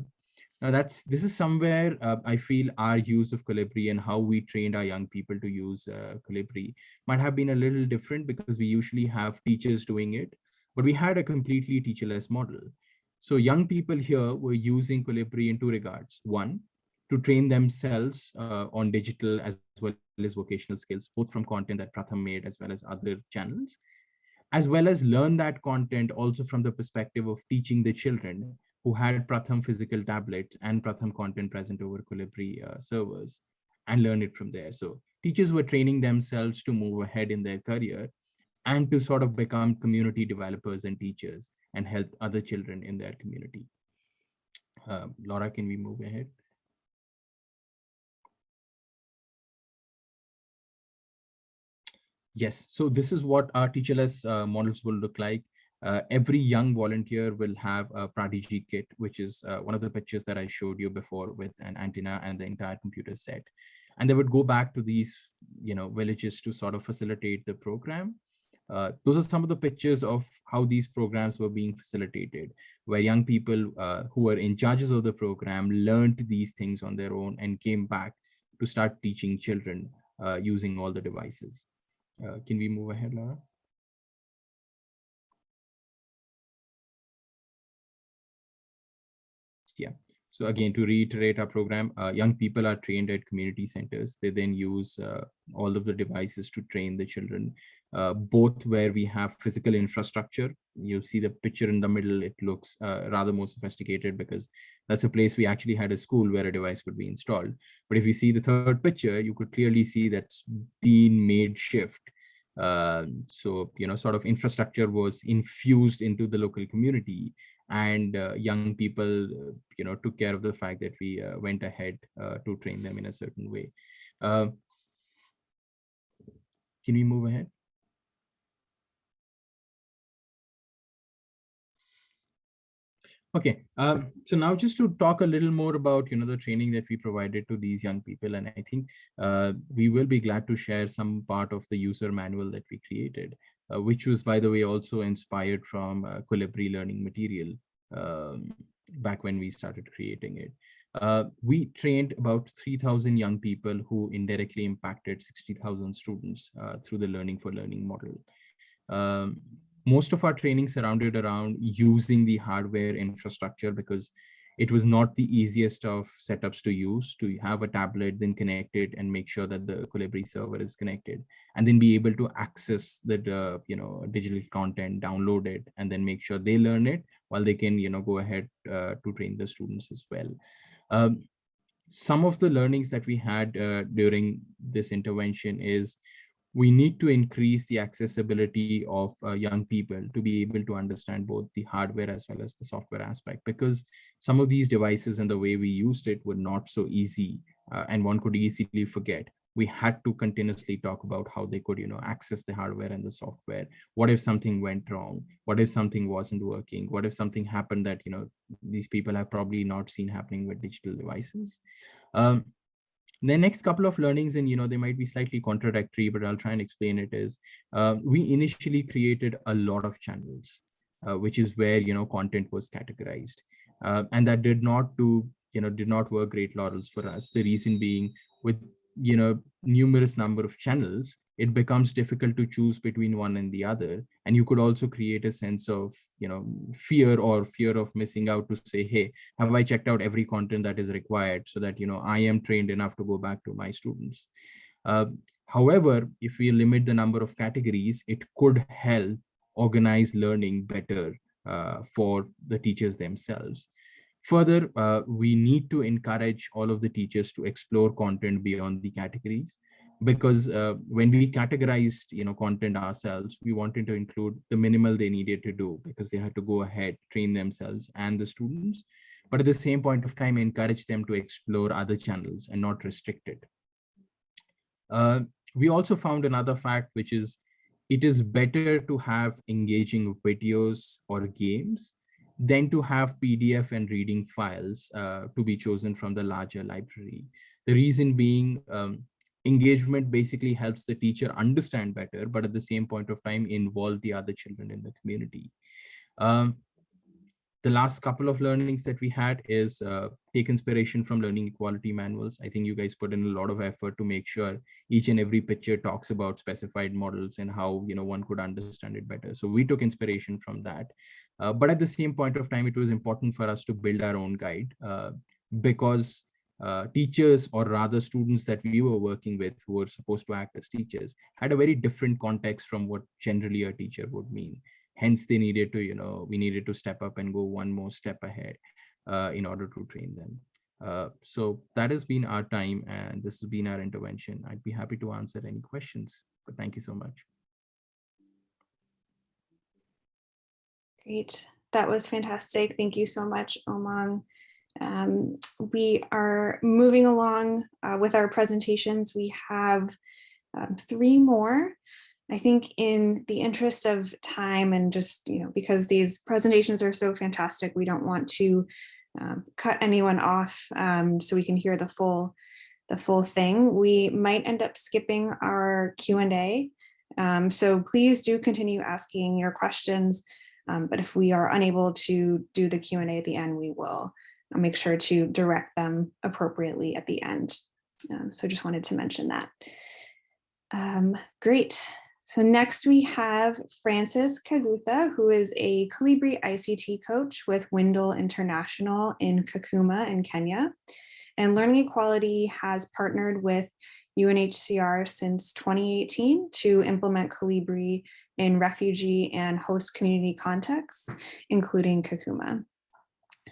Now that's this is somewhere uh, I feel our use of Kolibri and how we trained our young people to use uh, Kolibri might have been a little different because we usually have teachers doing it, but we had a completely teacherless model. So young people here were using Kolibri in two regards. One, to train themselves uh, on digital as well as vocational skills, both from content that Pratham made as well as other channels, as well as learn that content also from the perspective of teaching the children who had Pratham physical tablets and Pratham content present over Kolibri uh, servers and learn it from there. So teachers were training themselves to move ahead in their career and to sort of become community developers and teachers and help other children in their community. Uh, Laura, can we move ahead? Yes, so this is what our teacherless uh, models will look like. Uh, every young volunteer will have a PraDigi kit, which is uh, one of the pictures that I showed you before with an antenna and the entire computer set. And they would go back to these, you know, villages to sort of facilitate the program. Uh, those are some of the pictures of how these programs were being facilitated, where young people uh, who were in charges of the program learned these things on their own and came back to start teaching children uh, using all the devices. Uh, can we move ahead, Laura? So again, to reiterate our program, uh, young people are trained at community centers. They then use uh, all of the devices to train the children, uh, both where we have physical infrastructure. You see the picture in the middle, it looks uh, rather more sophisticated because that's a place we actually had a school where a device could be installed. But if you see the third picture, you could clearly see that's been made shift uh, so, you know, sort of infrastructure was infused into the local community and uh, young people, uh, you know, took care of the fact that we uh, went ahead uh, to train them in a certain way. Uh, can we move ahead? Okay, um, so now just to talk a little more about, you know, the training that we provided to these young people. And I think uh, we will be glad to share some part of the user manual that we created, which was, by the way, also inspired from uh, Kolibri learning material um, back when we started creating it. Uh, we trained about 3,000 young people who indirectly impacted 60,000 students uh, through the learning for learning model. Um, most of our training surrounded around using the hardware infrastructure because it was not the easiest of setups to use to have a tablet, then connect it and make sure that the Kolibri server is connected and then be able to access the, uh, you know, digital content, download it, and then make sure they learn it while they can, you know, go ahead uh, to train the students as well. Um, some of the learnings that we had uh, during this intervention is we need to increase the accessibility of uh, young people to be able to understand both the hardware as well as the software aspect because some of these devices and the way we used it were not so easy uh, and one could easily forget. We had to continuously talk about how they could you know access the hardware and the software. What if something went wrong? What if something wasn't working? What if something happened that you know these people have probably not seen happening with digital devices? Um, the next couple of learnings and you know they might be slightly contradictory but i'll try and explain it is uh, we initially created a lot of channels uh, which is where you know content was categorized. Uh, and that did not do you know did not work great laurels for us. The reason being with you know numerous number of channels it becomes difficult to choose between one and the other. And you could also create a sense of you know fear or fear of missing out to say hey have i checked out every content that is required so that you know i am trained enough to go back to my students? Uh, however if we limit the number of categories it could help organize learning better uh, for the teachers themselves. Further uh, we need to encourage all of the teachers to explore content beyond the categories because uh, when we categorized you know content ourselves we wanted to include the minimal they needed to do because they had to go ahead train themselves and the students but at the same point of time encourage them to explore other channels and not restrict it. Uh, we also found another fact which is it is better to have engaging videos or games than to have pdf and reading files uh, to be chosen from the larger library. The reason being um, engagement basically helps the teacher understand better, but at the same point of time, involve the other children in the community. Um, the last couple of learnings that we had is uh, take inspiration from learning equality manuals. I think you guys put in a lot of effort to make sure each and every picture talks about specified models and how you know one could understand it better. So we took inspiration from that. Uh, but at the same point of time, it was important for us to build our own guide uh, because uh, teachers or rather students that we were working with who were supposed to act as teachers had a very different context from what generally a teacher would mean. Hence, they needed to, you know, we needed to step up and go one more step ahead uh, in order to train them. Uh, so that has been our time and this has been our intervention. I'd be happy to answer any questions, but thank you so much. Great. That was fantastic. Thank you so much, Omang. Um, we are moving along uh, with our presentations. We have um, three more. I think in the interest of time and just, you know, because these presentations are so fantastic, we don't want to um, cut anyone off um, so we can hear the full the full thing. We might end up skipping our Q&A. Um, so please do continue asking your questions. Um, but if we are unable to do the Q&A at the end, we will. I'll make sure to direct them appropriately at the end. Um, so I just wanted to mention that. Um, great. So next we have Francis Kagutha, who is a Kolibri ICT coach with Windle International in Kakuma in Kenya. And Learning Equality has partnered with UNHCR since 2018 to implement Kolibri in refugee and host community contexts, including Kakuma.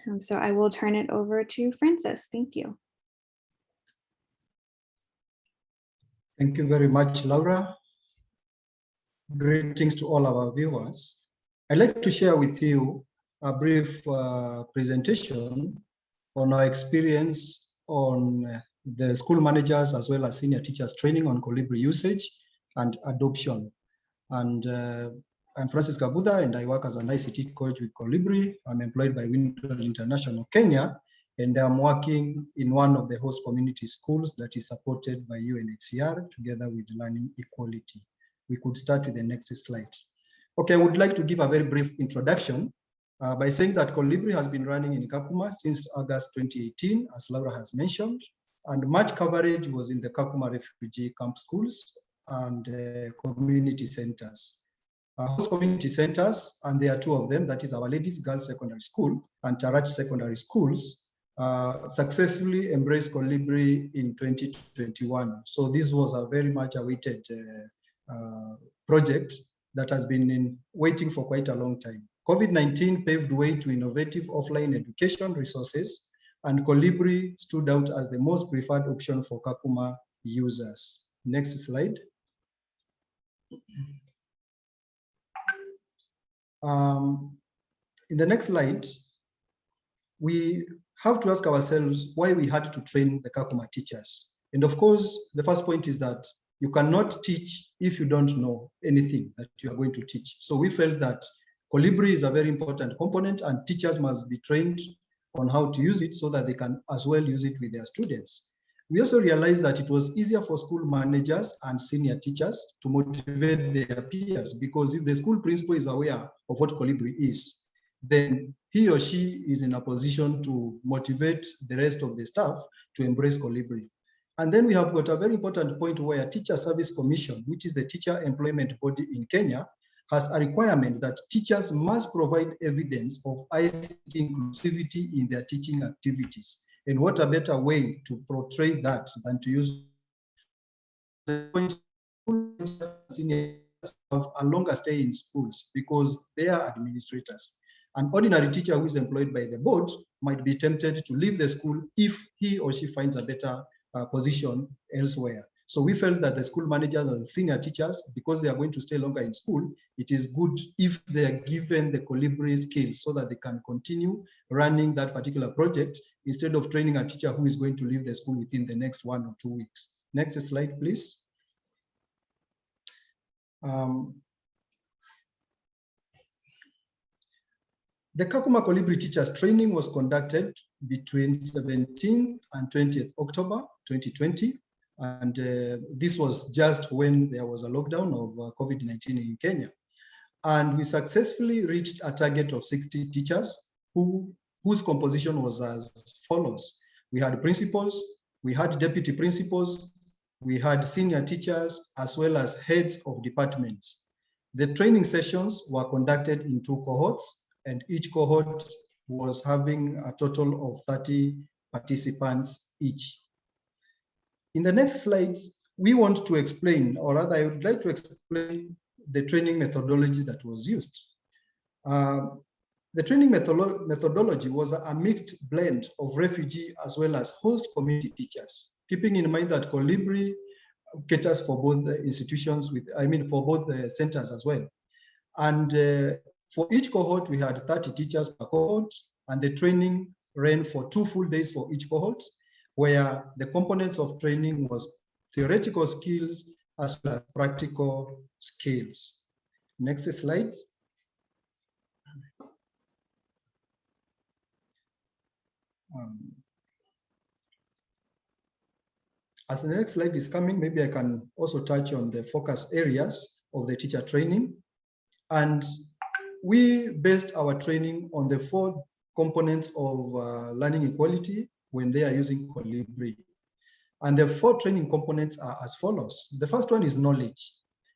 Um, so I will turn it over to Francis. Thank you. Thank you very much, Laura. Greetings to all our viewers. I'd like to share with you a brief uh, presentation on our experience on the school managers as well as senior teachers training on Kolibri usage and adoption. And uh, I'm Francis Kabuda and I work as an ICT coach with Kolibri. I'm employed by Windle International Kenya and I'm working in one of the host community schools that is supported by UNHCR together with Learning Equality. We could start with the next slide. Okay, I would like to give a very brief introduction uh, by saying that Kolibri has been running in Kakuma since August 2018, as Laura has mentioned, and much coverage was in the Kakuma refugee camp schools and uh, community centers. Uh, host community centers, and there are two of them, that is Our Ladies Girls Secondary School and Tarach Secondary Schools, uh, successfully embraced Kolibri in 2021. So this was a very much awaited uh, uh, project that has been in, waiting for quite a long time. COVID-19 paved way to innovative offline education resources and Kolibri stood out as the most preferred option for Kakuma users. Next slide. Um, in the next slide, we have to ask ourselves why we had to train the Kakuma teachers. And of course, the first point is that you cannot teach if you don't know anything that you are going to teach. So we felt that Kolibri is a very important component and teachers must be trained on how to use it so that they can as well use it with their students. We also realized that it was easier for school managers and senior teachers to motivate their peers because if the school principal is aware of what Kolibri is, then he or she is in a position to motivate the rest of the staff to embrace Kolibri. And then we have got a very important point where Teacher Service Commission, which is the teacher employment body in Kenya, has a requirement that teachers must provide evidence of ICT inclusivity in their teaching activities. And what a better way to portray that than to use have a longer stay in schools because they are administrators. An ordinary teacher who is employed by the board might be tempted to leave the school if he or she finds a better uh, position elsewhere. So we felt that the school managers and senior teachers, because they are going to stay longer in school, it is good if they are given the Kolibri skills so that they can continue running that particular project instead of training a teacher who is going to leave the school within the next one or two weeks. Next slide, please. Um, the Kakuma Kolibri teachers training was conducted between 17th and 20th October 2020 and uh, this was just when there was a lockdown of uh, COVID-19 in Kenya. And we successfully reached a target of 60 teachers who, whose composition was as follows. We had principals, we had deputy principals, we had senior teachers, as well as heads of departments. The training sessions were conducted in two cohorts, and each cohort was having a total of 30 participants each. In the next slides, we want to explain, or rather I would like to explain the training methodology that was used. Uh, the training methodolo methodology was a mixed blend of refugee as well as host community teachers, keeping in mind that Kolibri caters for both the institutions with, I mean, for both the centers as well. And uh, for each cohort, we had 30 teachers per cohort, and the training ran for two full days for each cohort, where the components of training was theoretical skills as well as practical skills. Next slide. Um, as the next slide is coming, maybe I can also touch on the focus areas of the teacher training. And we based our training on the four components of uh, learning equality, when they are using Kolibri. And the four training components are as follows. The first one is knowledge.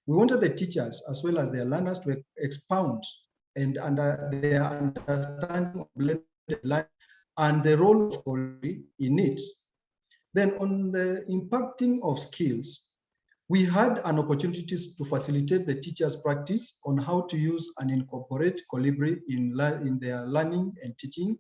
We wanted the teachers as well as their learners to expound and under their understanding of blended learning and the role of Kolibri in it. Then on the impacting of skills, we had an opportunity to facilitate the teachers' practice on how to use and incorporate Kolibri in, in their learning and teaching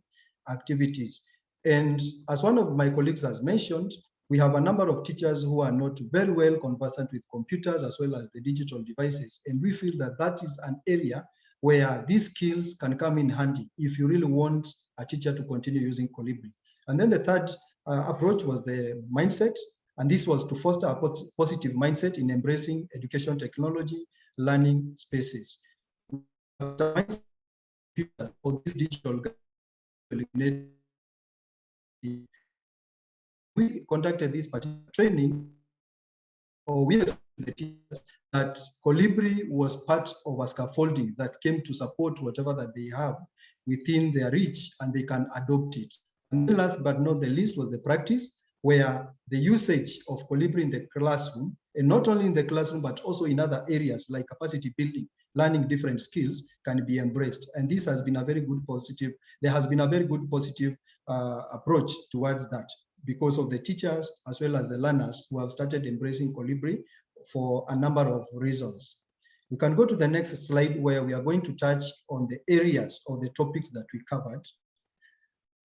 activities. And as one of my colleagues has mentioned, we have a number of teachers who are not very well conversant with computers as well as the digital devices. And we feel that that is an area where these skills can come in handy if you really want a teacher to continue using Kolibri. And then the third uh, approach was the mindset. And this was to foster a positive mindset in embracing education technology, learning spaces. This digital we conducted this particular training, or we the teachers that Kolibri was part of a scaffolding that came to support whatever that they have within their reach and they can adopt it. And last but not the least was the practice where the usage of Kolibri in the classroom and not only in the classroom, but also in other areas like capacity building, learning different skills can be embraced. And this has been a very good positive, there has been a very good positive uh, approach towards that because of the teachers as well as the learners who have started embracing Kolibri for a number of reasons. We can go to the next slide where we are going to touch on the areas or the topics that we covered.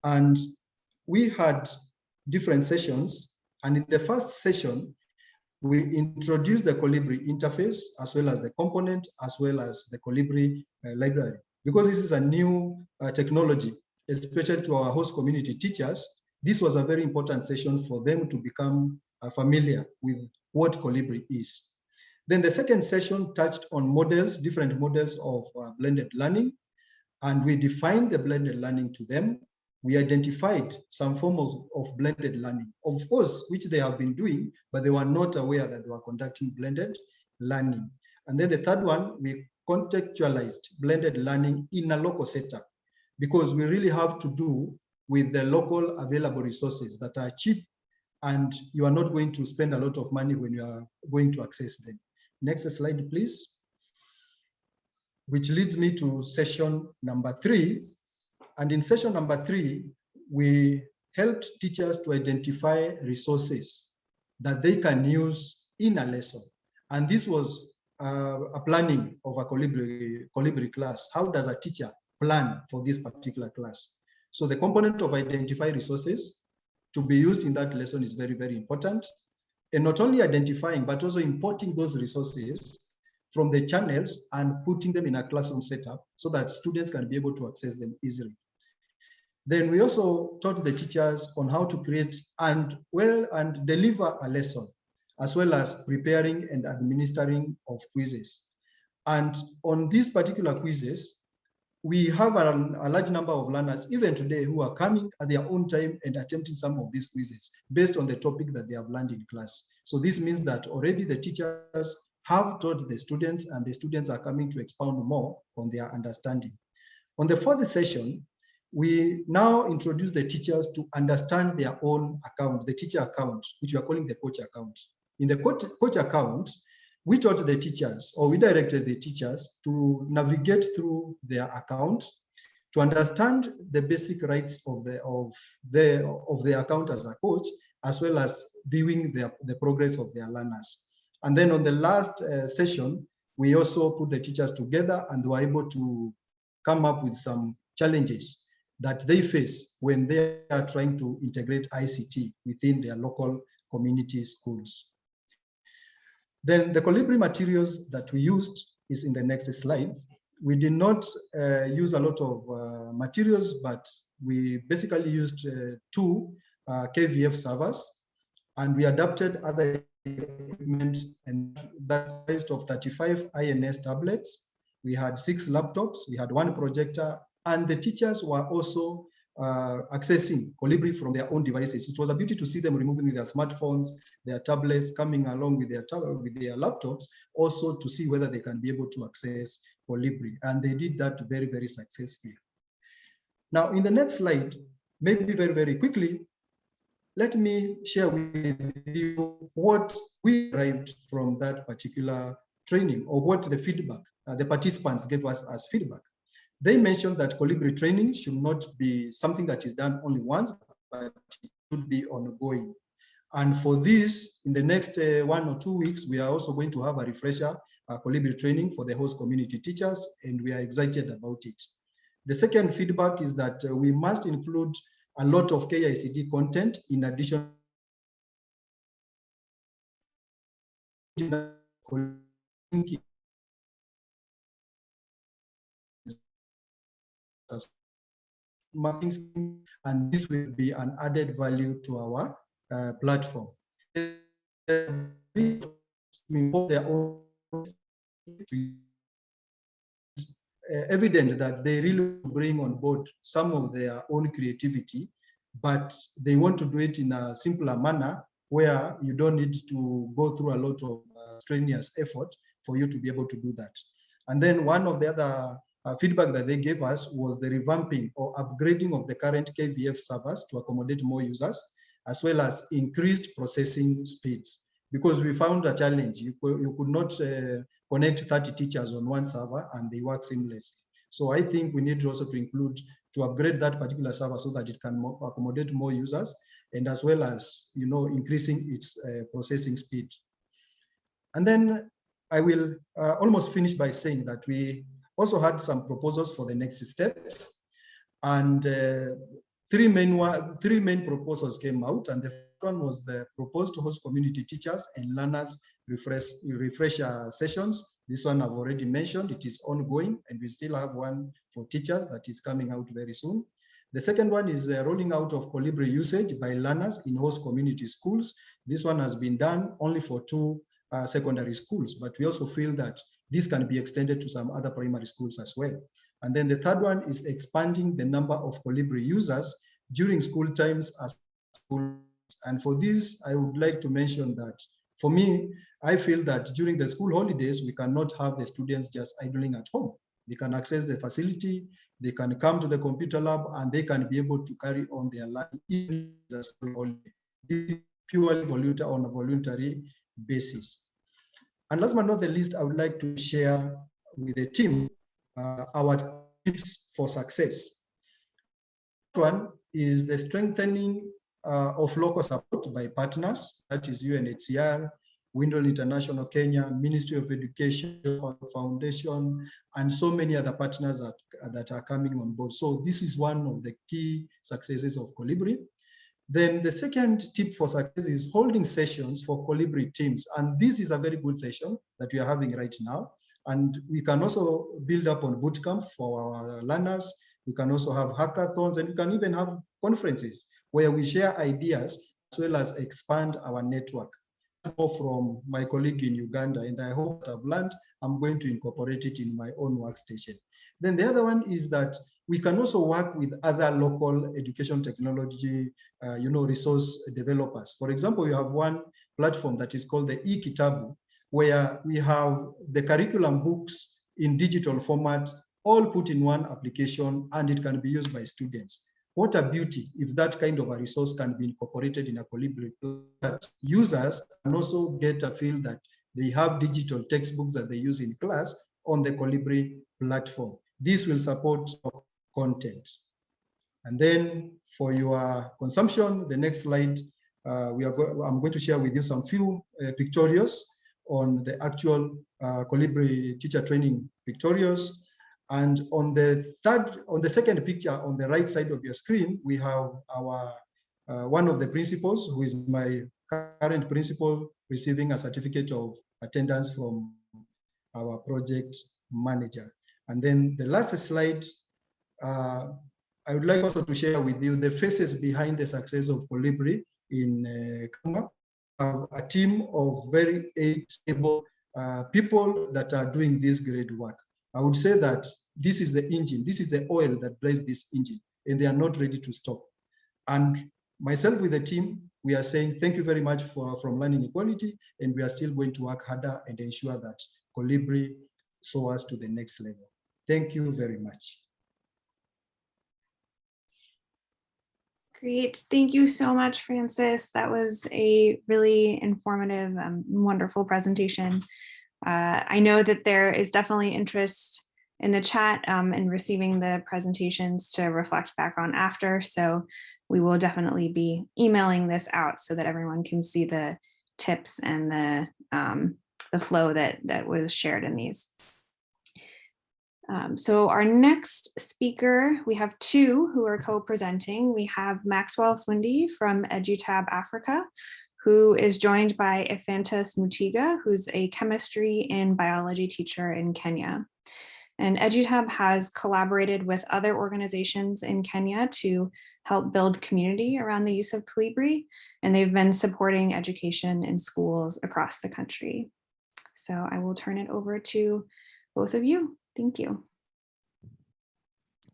And we had different sessions. And in the first session, we introduced the Kolibri interface as well as the component, as well as the Kolibri uh, library. Because this is a new uh, technology, especially to our host community teachers, this was a very important session for them to become uh, familiar with what Kolibri is. Then the second session touched on models, different models of uh, blended learning, and we defined the blended learning to them. We identified some forms of, blended learning, of course, which they have been doing, but they were not aware that they were conducting blended learning. And then the third one, we contextualized blended learning in a local setup because we really have to do with the local available resources that are cheap and you are not going to spend a lot of money when you are going to access them. Next slide, please. Which leads me to session number three. And in session number three, we helped teachers to identify resources that they can use in a lesson. And this was uh, a planning of a Kolibri, Kolibri class. How does a teacher plan for this particular class? So the component of identify resources to be used in that lesson is very, very important. And not only identifying, but also importing those resources from the channels and putting them in a classroom setup so that students can be able to access them easily. Then we also taught the teachers on how to create and well and deliver a lesson, as well as preparing and administering of quizzes. And on these particular quizzes, we have a, a, large number of learners, even today, who are coming at their own time and attempting some of these quizzes based on the topic that they have learned in class. So this means that already the teachers have taught the students and the students are coming to expound more on their understanding. On the fourth session, we now introduce the teachers to understand their own account, the teacher account, which we are calling the coach account. In the coach, coach account, we taught the teachers or we directed the teachers to navigate through their account to understand the basic rights of the of the of the account as a coach as well as viewing the, the progress of their learners and then on the last uh, session we also put the teachers together and were able to come up with some challenges that they face when they are trying to integrate ICT within their local community schools. Then the Kolibri materials that we used is in the next slides. We did not uh, use a lot of uh, materials, but we basically used uh, two uh, KVF servers and we adapted other equipment and that consist of 35 INS tablets. We had six laptops, we had one projector, and the teachers were also uh, accessing Kolibri from their own devices. It was a beauty to see them removing their smartphones, their tablets, coming along with their with their laptops, also to see whether they can be able to access Kolibri. And they did that very, very successfully. Now, in the next slide, maybe very, very quickly, let me share with you what we derived from that particular training or what the feedback uh, the participants gave us as feedback. They mentioned that Kolibri training should not be something that is done only once, but it should be ongoing. And for this, in the next uh, one or two weeks, we are also going to have a refresher uh, Kolibri training for the host community teachers, and we are excited about it. The second feedback is that uh, we must include a lot of KICD content in addition marketing scheme, and this will be an added value to our uh, platform. evident that they really bring on board some of their own creativity, but they want to do it in a simpler manner where you don't need to go through a lot of uh, strenuous effort for you to be able to do that. And then one of the other uh, feedback that they gave us was the revamping or upgrading of the current KVF servers to accommodate more users, as well as increased processing speeds. because we found a challenge. You could, you could not uh, connect 30 teachers on one server and they work seamlessly. So I think we need also to include, to upgrade that particular server so that it can mo accommodate more users and as well as, you know, increasing its uh, processing speed. And then I will uh, almost finish by saying that we also had some proposals for the next steps. And uh, three main three main proposals came out, and the first one was the proposed to host community teachers and learners refresh refresher sessions. This one I've already mentioned. It is ongoing, and we still have one for teachers that is coming out very soon. The second one is uh, rolling out of Kolibri usage by learners in host community schools. This one has been done only for two uh, secondary schools, but we also feel that this can be extended to some other primary schools as well. And then the third one is expanding the number of Kolibri users during school times as schools. And for this, I would like to mention that for me, I feel that during the school holidays, we cannot have the students just idling at home. They can access the facility, they can come to the computer lab, and they can be able to carry on their life in the school holiday. This is purely on a voluntary basis. And last but not the least, I would like to share with the team uh, our tips for success. One is the strengthening uh, of local support by partners, that is UNHCR, Windle International Kenya, Ministry of Education Foundation, and so many other partners that, that are coming on board. So this is one of the key successes of Kolibri. Then the second tip for success is holding sessions for Kolibri teams. And this is a very good session that we are having right now. And we can also build up on bootcamp for our learners. We can also have hackathons and we can even have conferences where we share ideas as well as expand our network. From my colleague in Uganda, and I hope I've learned, I'm going to incorporate it in my own workstation. Then the other one is that we can also work with other local education technology, uh, you know, resource developers. For example, we have one platform that is called the eKitabu, where we have the curriculum books in digital format, all put in one application, and it can be used by students. What a beauty if that kind of a resource can be incorporated in a Kolibri that users can also get a feel that they have digital textbooks that they use in class on the Kolibri platform. This will support content. And then for your consumption, the next slide, uh, we are go I'm going to share with you some few uh, pictorials on the actual uh, Kolibri teacher training pictorials. And on the third, on the second picture on the right side of your screen, we have our uh, one of the principals, who is my current principal, receiving a certificate of attendance from our project manager. And then the last slide, uh, I would like also to share with you the faces behind the success of Kolibri in uh, have a team of very able uh, people that are doing this great work. I would say that this is the engine, this is the oil that drives this engine, and they are not ready to stop. And myself with the team, we are saying thank you very much for from learning equality, and we are still going to work harder and ensure that Kolibri soars to the next level. Thank you very much. Great. Thank you so much, Francis. That was a really informative, um, wonderful presentation. Uh, I know that there is definitely interest in the chat um, and receiving the presentations to reflect back on after. So we will definitely be emailing this out so that everyone can see the tips and the um, the flow that that was shared in these. Um, so our next speaker, we have two who are co-presenting. We have Maxwell Fundi from EduTab Africa, who is joined by Ephantus Mutiga, who's a chemistry and biology teacher in Kenya. And EduTab has collaborated with other organizations in Kenya to help build community around the use of Kolibri, and they've been supporting education in schools across the country. So I will turn it over to both of you. Thank you.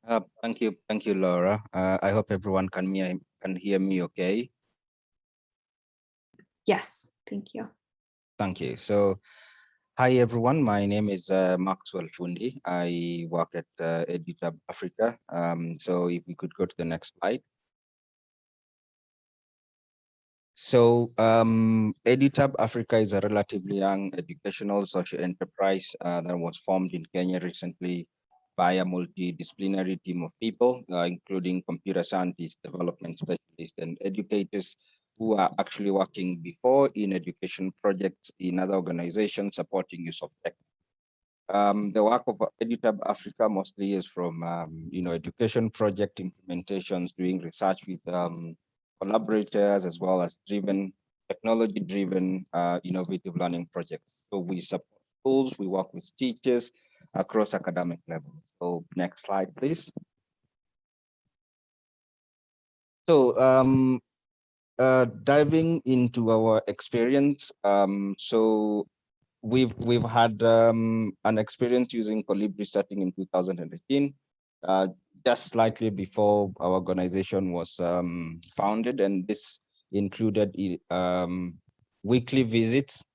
Uh, thank you, thank you, Laura. Uh, I hope everyone can hear can hear me okay. Yes, thank you. Thank you. So, hi everyone. My name is uh, Maxwell Fundi. I work at uh, EduTab Africa. Um, so, if we could go to the next slide. So um, EduTab Africa is a relatively young educational social enterprise uh, that was formed in Kenya recently by a multidisciplinary team of people, uh, including computer scientists, development specialists, and educators who are actually working before in education projects in other organizations supporting use of tech. Um, the work of EduTab Africa mostly is from, um, you know, education project implementations, doing research with um, collaborators, as well as driven, technology-driven, uh, innovative learning projects. So we support schools, we work with teachers across academic level. So next slide, please. So um, uh, diving into our experience, um, so we've we've had um, an experience using Kolibri starting in 2018, uh, just slightly before our organization was um, founded, and this included um, weekly visits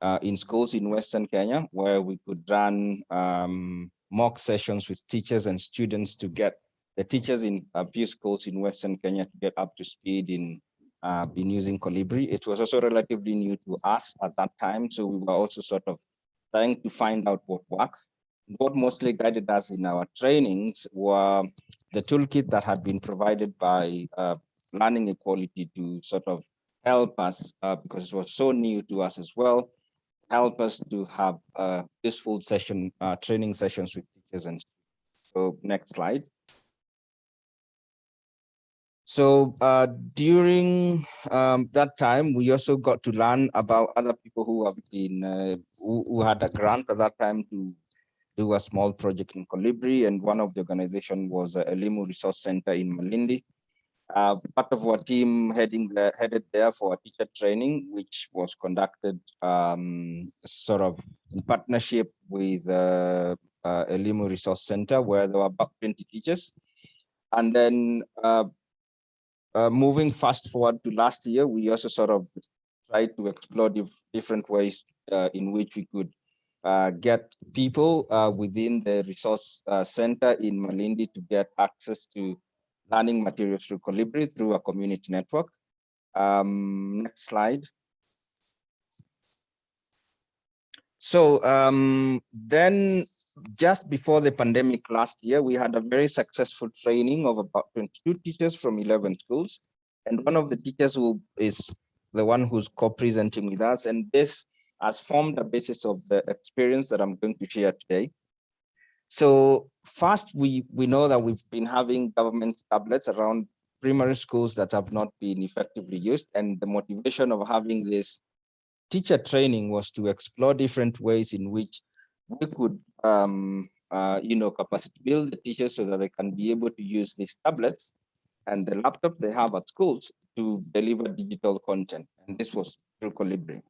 uh, in schools in Western Kenya, where we could run um, mock sessions with teachers and students to get the teachers in a few schools in Western Kenya to get up to speed in uh, been using Kolibri. It was also relatively new to us at that time, so we were also sort of trying to find out what works. What mostly guided us in our trainings were the toolkit that had been provided by uh, Learning Equality to sort of help us, uh, because it was so new to us as well, help us to have uh, useful session, uh, training sessions with teachers and so next slide. So uh, during um, that time, we also got to learn about other people who have been uh, who, who, had a grant at that time to do a small project in Kolibri, and one of the organization was uh, Elimu Resource Center in Malindi. Uh, part of our team heading headed there for a teacher training, which was conducted um, sort of in partnership with uh, uh, Elimu Resource Center, where there were about 20 teachers. And then uh, uh, moving fast forward to last year, we also sort of tried to explore different ways uh, in which we could uh, get people uh, within the resource uh, center in Malindi to get access to learning materials through Kolibri through a community network. Um, next slide. So um, then just before the pandemic last year, we had a very successful training of about 22 teachers from 11 schools. And one of the teachers who is the one who's co-presenting with us. And this has formed the basis of the experience that I'm going to share today. So first, we, we know that we've been having government tablets around primary schools that have not been effectively used. And the motivation of having this teacher training was to explore different ways in which we could, um, uh, you know, capacity build the teachers so that they can be able to use these tablets and the laptop they have at schools to deliver digital content. And this was through Kolibri.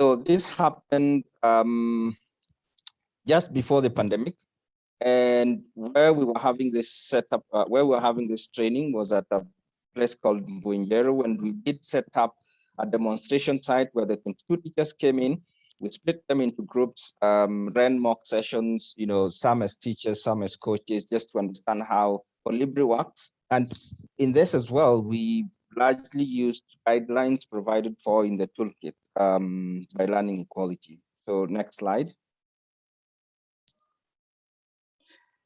So this happened um, just before the pandemic. And where we were having this setup, uh, where we were having this training was at a place called Mbuinjeru, and we did set up a demonstration site where the 22 teachers came in we split them into groups, um, ran mock sessions, you know, some as teachers, some as coaches, just to understand how Kolibri works. And in this as well, we largely used guidelines provided for in the toolkit um, by Learning Equality. So next slide.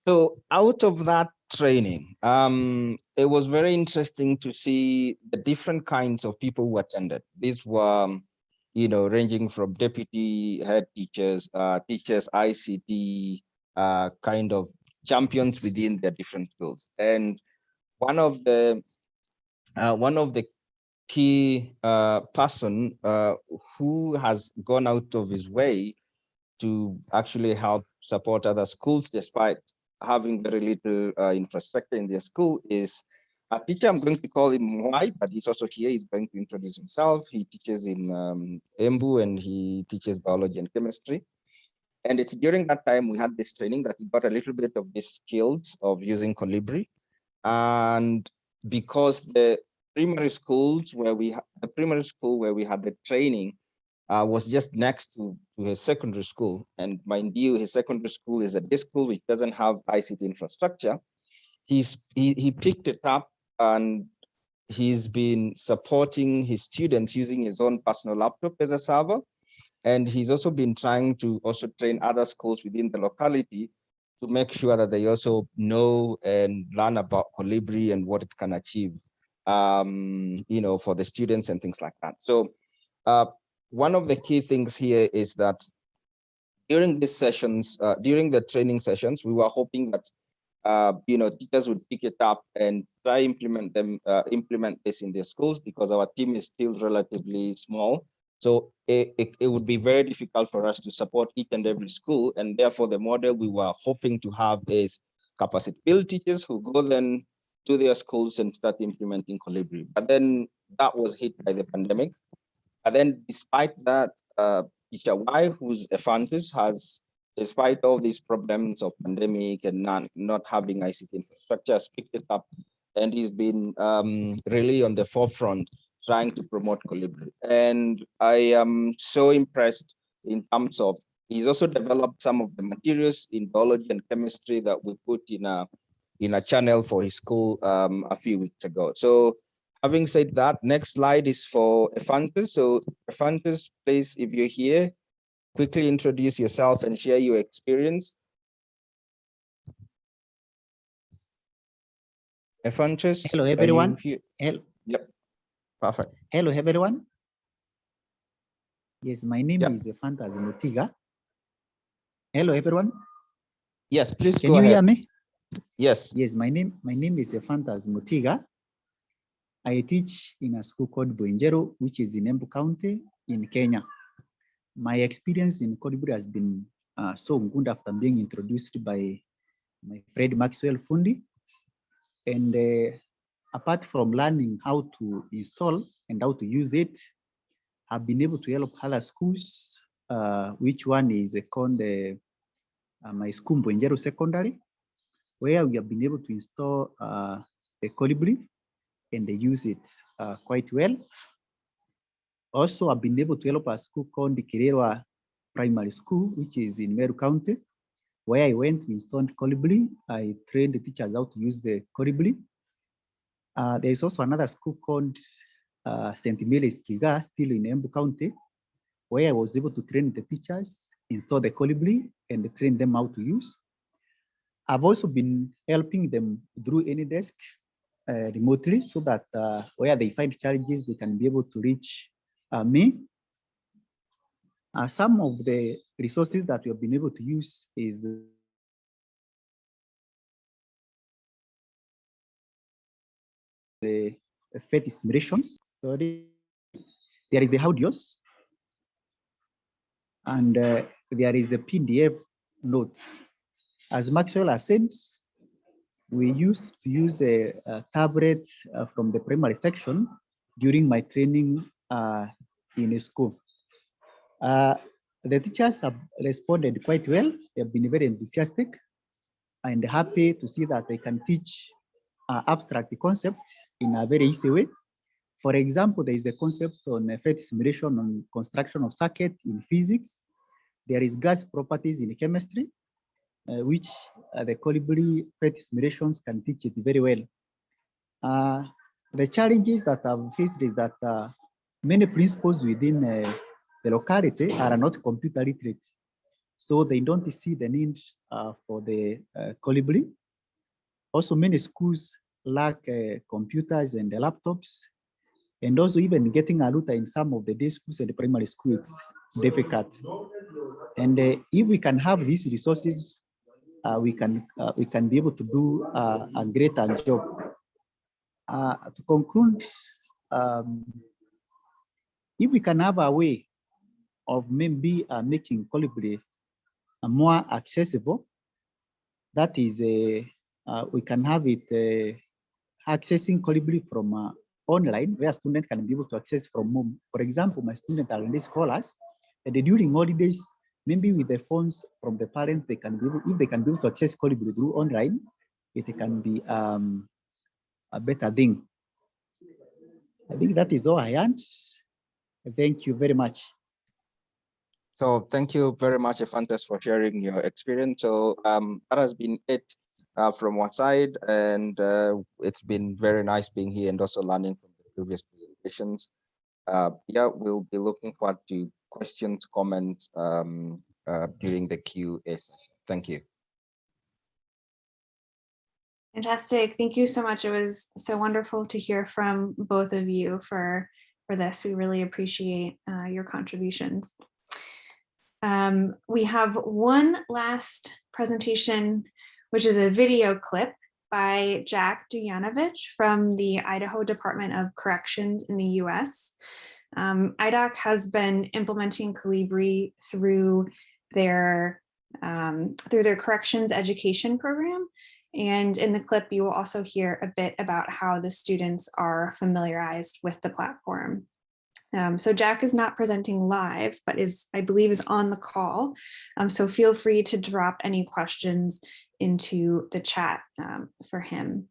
So out of that training, um, it was very interesting to see the different kinds of people who attended. These were you know, ranging from deputy head teachers, uh, teachers, ICT, uh, kind of champions within their different fields. And one of the uh, one of the key uh, person uh, who has gone out of his way to actually help support other schools despite having very little uh, infrastructure in their school is a teacher, I'm going to call him Why, but he's also here. He's going to introduce himself. He teaches in um, Embu and he teaches biology and chemistry. And it's during that time we had this training that he got a little bit of these skills of using Kolibri. And because the primary schools where we the primary school where we had the training uh, was just next to, to his secondary school. And mind you, his secondary school is a day school which doesn't have ICT infrastructure. He's, he, he picked it up and he's been supporting his students using his own personal laptop as a server. And he's also been trying to also train other schools within the locality to make sure that they also know and learn about Kolibri and what it can achieve, um, you know, for the students and things like that. So uh, one of the key things here is that during these sessions, uh, during the training sessions, we were hoping that uh, you know, teachers would pick it up and try implement them, uh, implement this in their schools because our team is still relatively small. So it, it, it, would be very difficult for us to support each and every school. And therefore the model we were hoping to have is capacity build teachers who go then to their schools and start implementing Kolibri. But then that was hit by the pandemic. And then despite that, uh, Y, who's a Fantis, has despite all these problems of pandemic and not, not having ICT infrastructure, has picked it up and he's been um, really on the forefront trying to promote Kolibri. And I am so impressed in terms of, he's also developed some of the materials in biology and chemistry that we put in a, in a channel for his school um, a few weeks ago. So having said that, next slide is for Ephantus. So Ephantus, please, if you're here, quickly introduce yourself and share your experience. Ephantus. Hello, everyone. Hello. Yep. Perfect. Hello, everyone. Yes, my name Yep. is Fantas Mutiga. Hello, everyone. Yes, please Can go you hear me? Yes. Yes, my name my name is Fantas Mutiga. I teach in a school called Buenjero, which is in Embu County in Kenya. My experience in Kolibri has been uh, so good after being introduced by my friend Maxwell Fundi. And uh, apart from learning how to install and how to use it, I've been able to help other schools, uh, which one is called uh, my school, Buenjero Secondary, where we have been able to install uh, a Kolibri and they use it uh, quite well. Also, I've been able to help a school called the Kirerwa Primary School, which is in Meru County, where I went, we installed Kolibri. I trained the teachers how to use the Kolibri. Uh, there is also another school called uh, St. Mary's Kiga, still in Embu County, where I was able to train the teachers, install the Kolibri, and train them how to use. I've also been helping them through AnyDesk uh, remotely so that uh, where they find challenges, they can be able to reach uh, me. Uh, some of the resources that we have been able to use is the the PhET simulations. Sorry, there is the audios, and uh, there is the PDF notes. As Maxwell has said, we used to use a, a tablet uh, from the primary section during my training uh, in a school. Uh, the teachers have responded quite well. They have been very enthusiastic and happy to see that they can teach uh, abstract concepts in a very easy way. For example, there is the concept on effect simulation on construction of circuit in physics. There is gas properties in chemistry, uh, which uh, the Kolibri PhET simulations can teach it very well. Uh, the challenges that I've faced is that uh, many principals within uh, the locality are not computer literate. So they don't see the need uh, for the Kolibri. Also, many schools lack computers and laptops. And also even getting a router in some of the day schools and the primary schools difficult. And if we can have these resources, we can uh, we can be able to do uh, a greater job. Uh, to conclude, um, if we can have a way of maybe uh, making Kolibri uh, more accessible, that is, uh, we can have it accessing Kolibri from uh, online, where students can be able to access from home. For example, my students are in scholars, and during holidays, maybe with the phones from the parents, they can be able, if they can be able to access Kolibri through online, it can be um, a better thing. I think that is all I had. Thank you very much. So thank you very much, Ephantus, for sharing your experience. So um, that has been it uh, from our side, and uh, it's been very nice being here and also learning from the previous presentations. Uh, yeah, we'll be looking forward to questions, comments um, uh, during the QA session. Thank you. Fantastic. Thank you so much. It was so wonderful to hear from both of you for, for this. We really appreciate uh, your contributions. Um, we have one last presentation, which is a video clip by Jack Dujanovich from the Idaho Department of Corrections in the US. Um, IDOC has been implementing Kolibri through their um, through their corrections education program. And in the clip, you will also hear a bit about how the students are familiarized with the platform. Um, so Jack is not presenting live, but is, I believe, is on the call. Um, so feel free to drop any questions into the chat um, for him.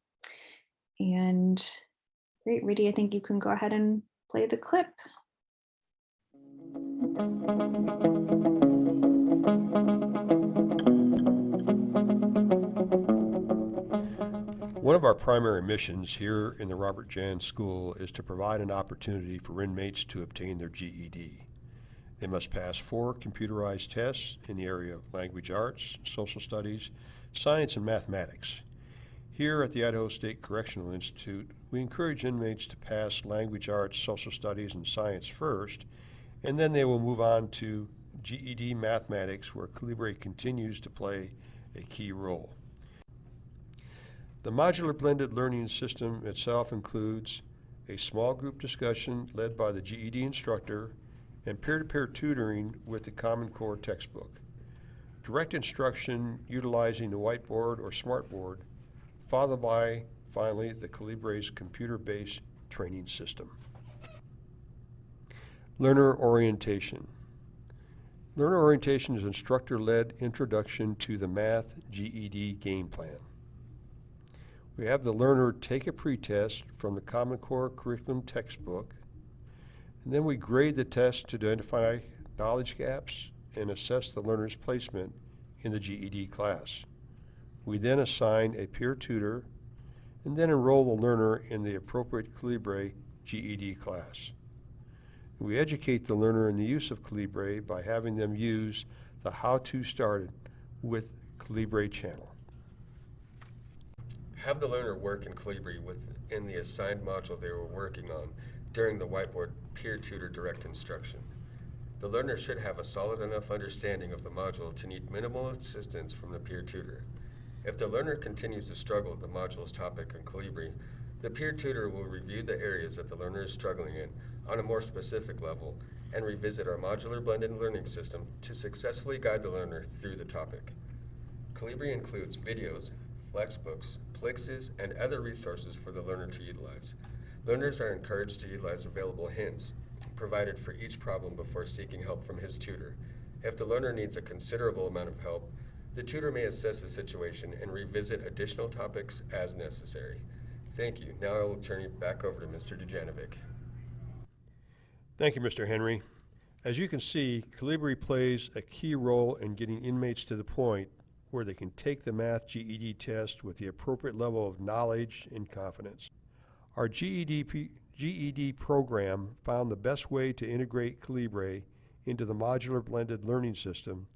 And great, Rudy, I think you can go ahead and play the clip. One of our primary missions here in the Robert Janss School is to provide an opportunity for inmates to obtain their GED. They must pass four computerized tests in the area of language arts, social studies, science, and mathematics. Here at the Idaho State Correctional Institute, we encourage inmates to pass language arts, social studies, and science first, and then they will move on to GED mathematics, where Kolibri continues to play a key role. The modular blended learning system itself includes a small group discussion led by the GED instructor and peer-to-peer -peer tutoring with the Common Core textbook. Direct instruction utilizing the whiteboard or smartboard, followed by, finally, the Kolibri's computer-based training system. Learner orientation. Learner orientation is instructor-led introduction to the math GED game plan. We have the learner take a pretest from the Common Core curriculum textbook, and then we grade the test to identify knowledge gaps and assess the learner's placement in the GED class. We then assign a peer tutor and then enroll the learner in the appropriate Kolibri GED class. We educate the learner in the use of Kolibri by having them use the How To Started with Kolibri channel. Have the learner work in Kolibri within the assigned module they were working on during the whiteboard peer tutor direct instruction. The learner should have a solid enough understanding of the module to need minimal assistance from the peer tutor. If the learner continues to struggle with the module's topic in Kolibri, the peer tutor will review the areas that the learner is struggling in on a more specific level and revisit our modular blended learning system to successfully guide the learner through the topic. Kolibri includes videos, flexbooks, Plixes, and other resources for the learner to utilize. Learners are encouraged to utilize available hints provided for each problem before seeking help from his tutor. If the learner needs a considerable amount of help, the tutor may assess the situation and revisit additional topics as necessary. Thank you. Now I will turn you back over to Mr. Dujanovic. Thank you, Mr. Henry. As you can see, Kolibri plays a key role in getting inmates to the point where they can take the math GED test with the appropriate level of knowledge and confidence. Our GED, GED program found the best way to integrate Kolibri into the modular blended learning system,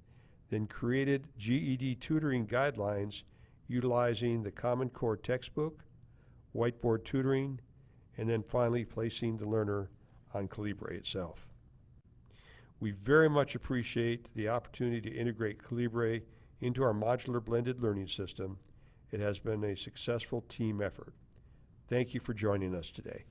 then created GED tutoring guidelines utilizing the Common Core textbook, whiteboard tutoring, and then finally placing the learner on Kolibri itself. We very much appreciate the opportunity to integrate Calibre into our modular blended learning system. It has been a successful team effort. Thank you for joining us today.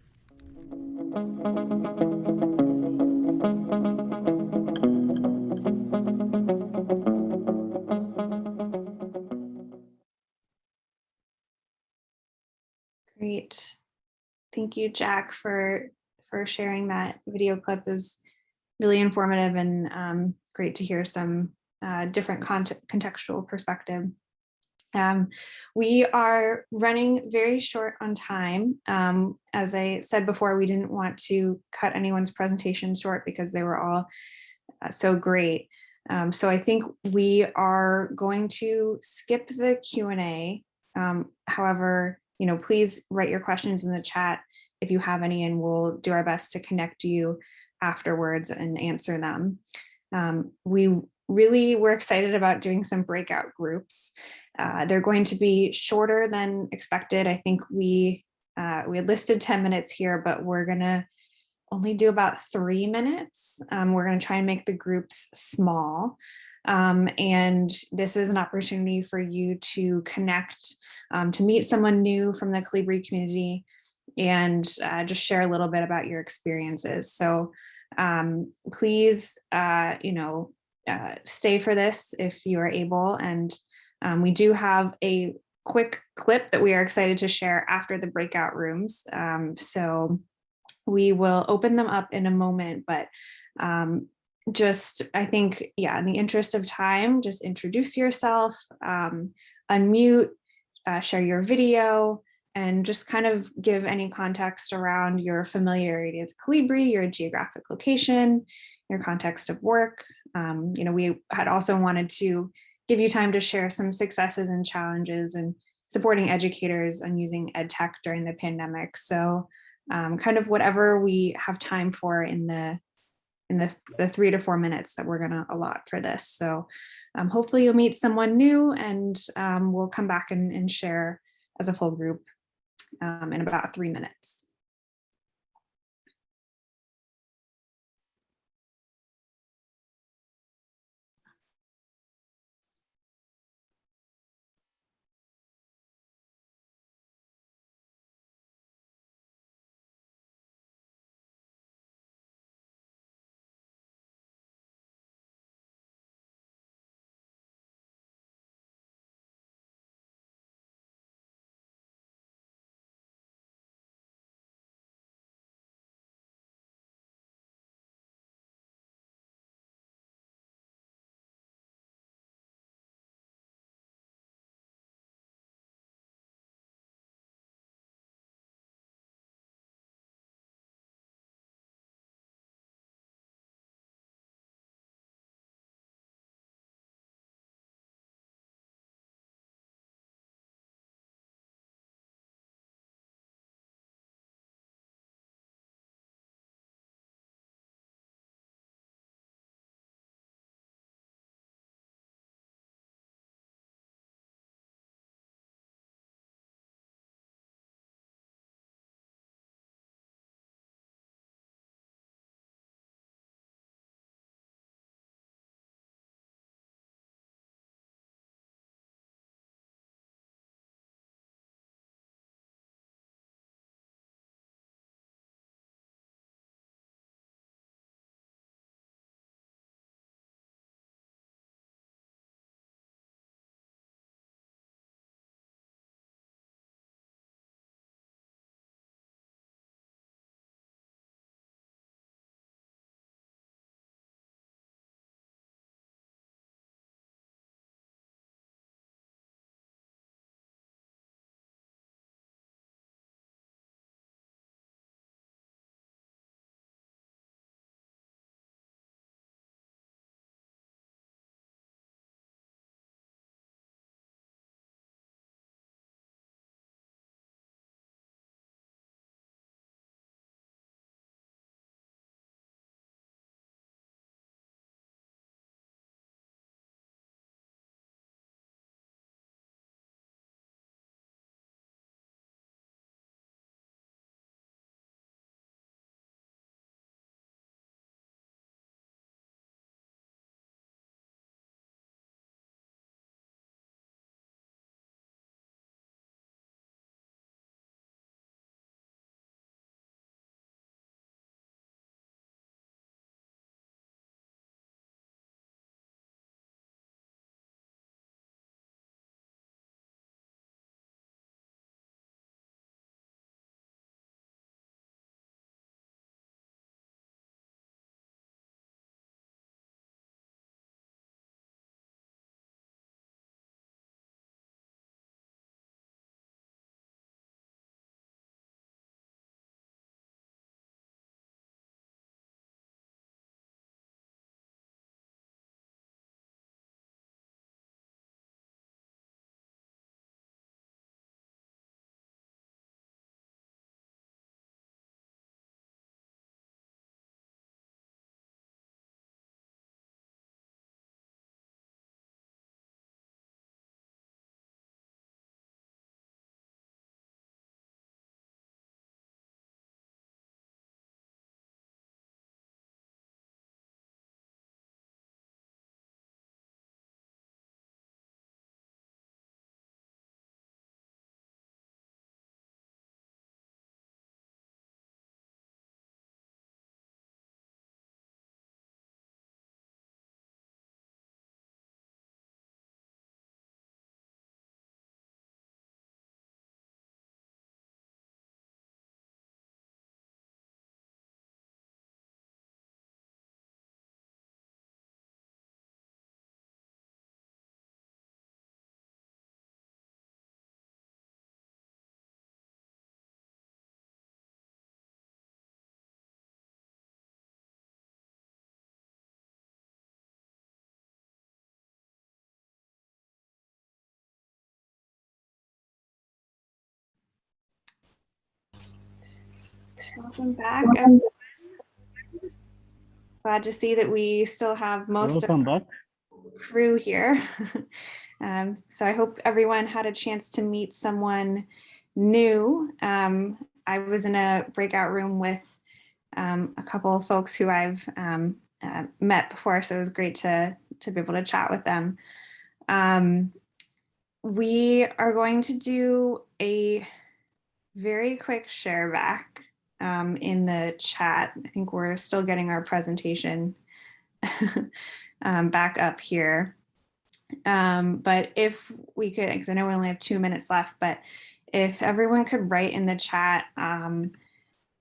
Great. Thank you, Jack, for for sharing that video clip. Was really informative and um, great to hear some uh, different contextual perspective. Um, we are running very short on time. Um, as I said before, we didn't want to cut anyone's presentation short because they were all uh, so great. Um, so I think we are going to skip the Q&A Um, however, you know, please write your questions in the chat if you have any, and we'll do our best to connect you afterwards and answer them. Um, we really were excited about doing some breakout groups. Uh, they're going to be shorter than expected. I think we uh, we had listed 10 minutes here, but we're gonna only do about three minutes. Um, we're gonna try and make the groups small. Um, and this is an opportunity for you to connect, um, to meet someone new from the Kolibri community and uh, just share a little bit about your experiences. So um, please, uh, you know, uh, stay for this if you are able. And um, we do have a quick clip that we are excited to share after the breakout rooms. Um, so we will open them up in a moment, but um, just, I think, yeah, in the interest of time, just introduce yourself, um, unmute, uh, share your video, and just kind of give any context around your familiarity with Kolibri, your geographic location, your context of work. Um, you know, we had also wanted to give you time to share some successes and challenges and supporting educators on using ed tech during the pandemic. So um, kind of whatever we have time for in the in the, the three to four minutes that we're going to allot for this. So um, hopefully you'll meet someone new and um, we'll come back and, and share as a full group um, in about three minutes. Welcome back. everyone. Glad to see that we still have most of Welcome back. crew here. Um, so I hope everyone had a chance to meet someone new. Um, I was in a breakout room with um, a couple of folks who I've um, uh, met before, so it was great to, to be able to chat with them. Um, we are going to do a very quick share back um, in the chat. I think we're still getting our presentation um, back up here. Um, but if we could, because I know we only have two minutes left, but if everyone could write in the chat, um,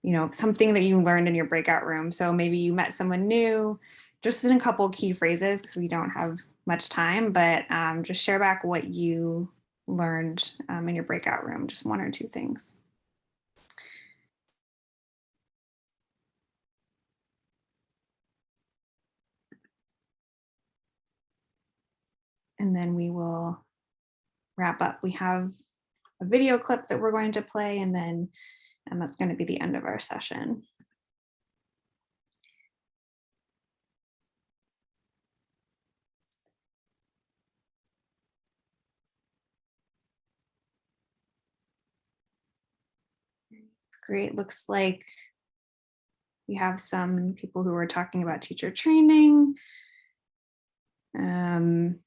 you know, something that you learned in your breakout room. So maybe you met someone new, just in a couple key phrases, because we don't have much time, but um, just share back what you learned um, in your breakout room, just one or two things. And then we will wrap up. We have a video clip that we're going to play and then and that's going to be the end of our session. Great, looks like we have some people who are talking about teacher training. Um,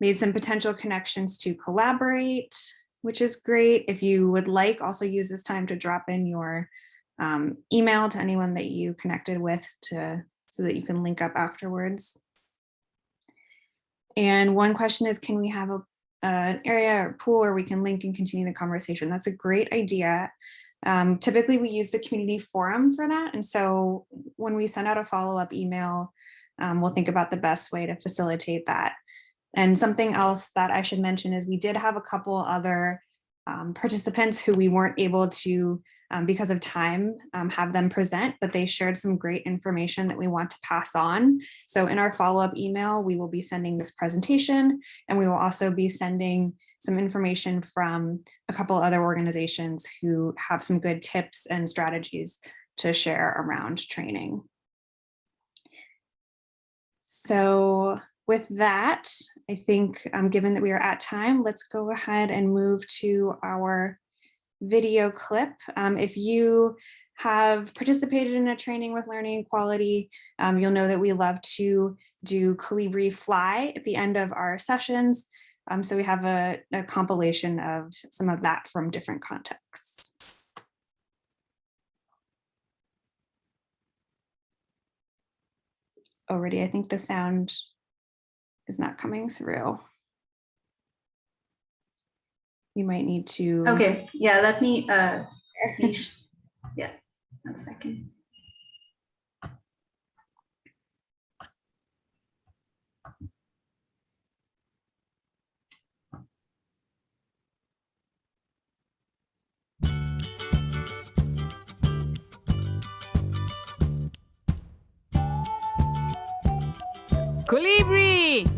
made some potential connections to collaborate, which is great. If you would like, also use this time to drop in your um, email to anyone that you connected with to so that you can link up afterwards. And one question is, can we have a, an area or pool where we can link and continue the conversation? That's a great idea. Um, typically, we use the community forum for that. And so when we send out a follow-up email, um, we'll think about the best way to facilitate that. And something else that I should mention is we did have a couple other um, participants who we weren't able to, um, because of time, um, have them present, but they shared some great information that we want to pass on. So in our follow-up email, we will be sending this presentation and we will also be sending some information from a couple other organizations who have some good tips and strategies to share around training. So with that, I think um, given that we are at time, let's go ahead and move to our video clip. Um, if you have participated in a training with Learning Equality, um, you'll know that we love to do Kolibri Fly at the end of our sessions. Um, so we have a, a compilation of some of that from different contexts. Already, I think the sound is not coming through. You might need to. Okay, yeah, let me, uh, yeah, one second. Kolibri! Kolibri!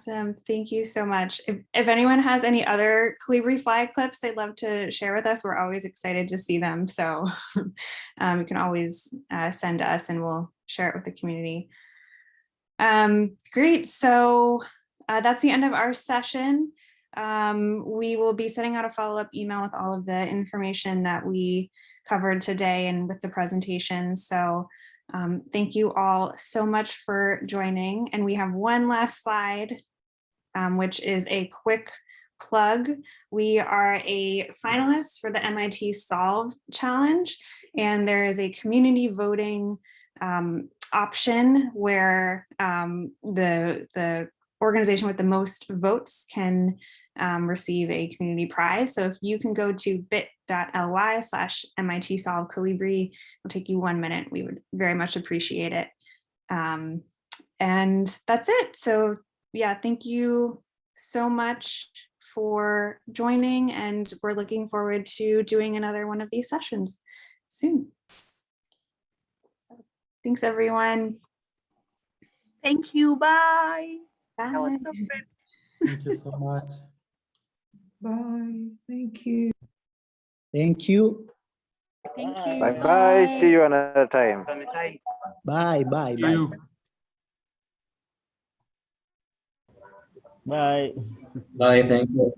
Awesome. Thank you so much. If, if anyone has any other Kolibri Fly clips they'd love to share with us, we're always excited to see them. So um, you can always uh, send us and we'll share it with the community. Um, great. So uh, that's the end of our session. Um, we will be sending out a follow-up email with all of the information that we covered today and with the presentation. So um, thank you all so much for joining. And we have one last slide, um, which is a quick plug. We are a finalist for the MIT Solve Challenge, and there is a community voting um, option where um, the, the organization with the most votes can um, receive a community prize. So if you can go to bit.ly slash MIT Solve Kolibri, it'll take you one minute. We would very much appreciate it. Um, and that's it. So yeah, thank you so much for joining and we're looking forward to doing another one of these sessions soon. So, thanks everyone. Thank you. Bye. Bye. That was so great. Thank you so much. Bye. Thank you. Thank you. Thank you. Bye bye. See you another time. Bye, bye, bye. Bye. Bye, Bye. thank you.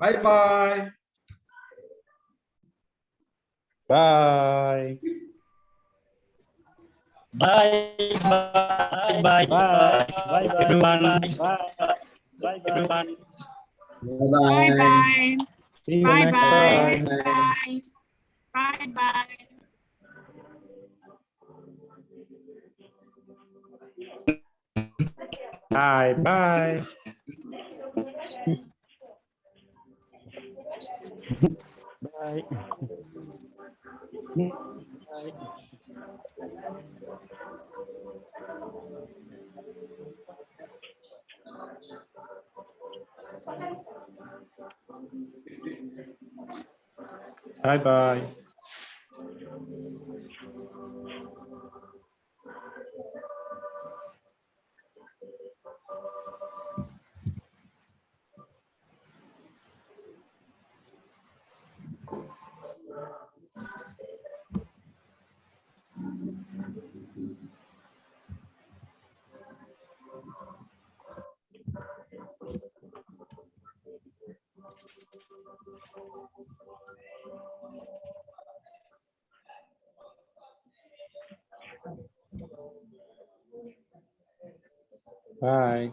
Bye bye. Bye. Bye, bye, bye, bye, bye, everyone. Bye Bye. everyone. Bye, Bye. See you Bye. next Bye. Bye. Bye. Bye. Bye bye. Bye. Bye bye. Bye.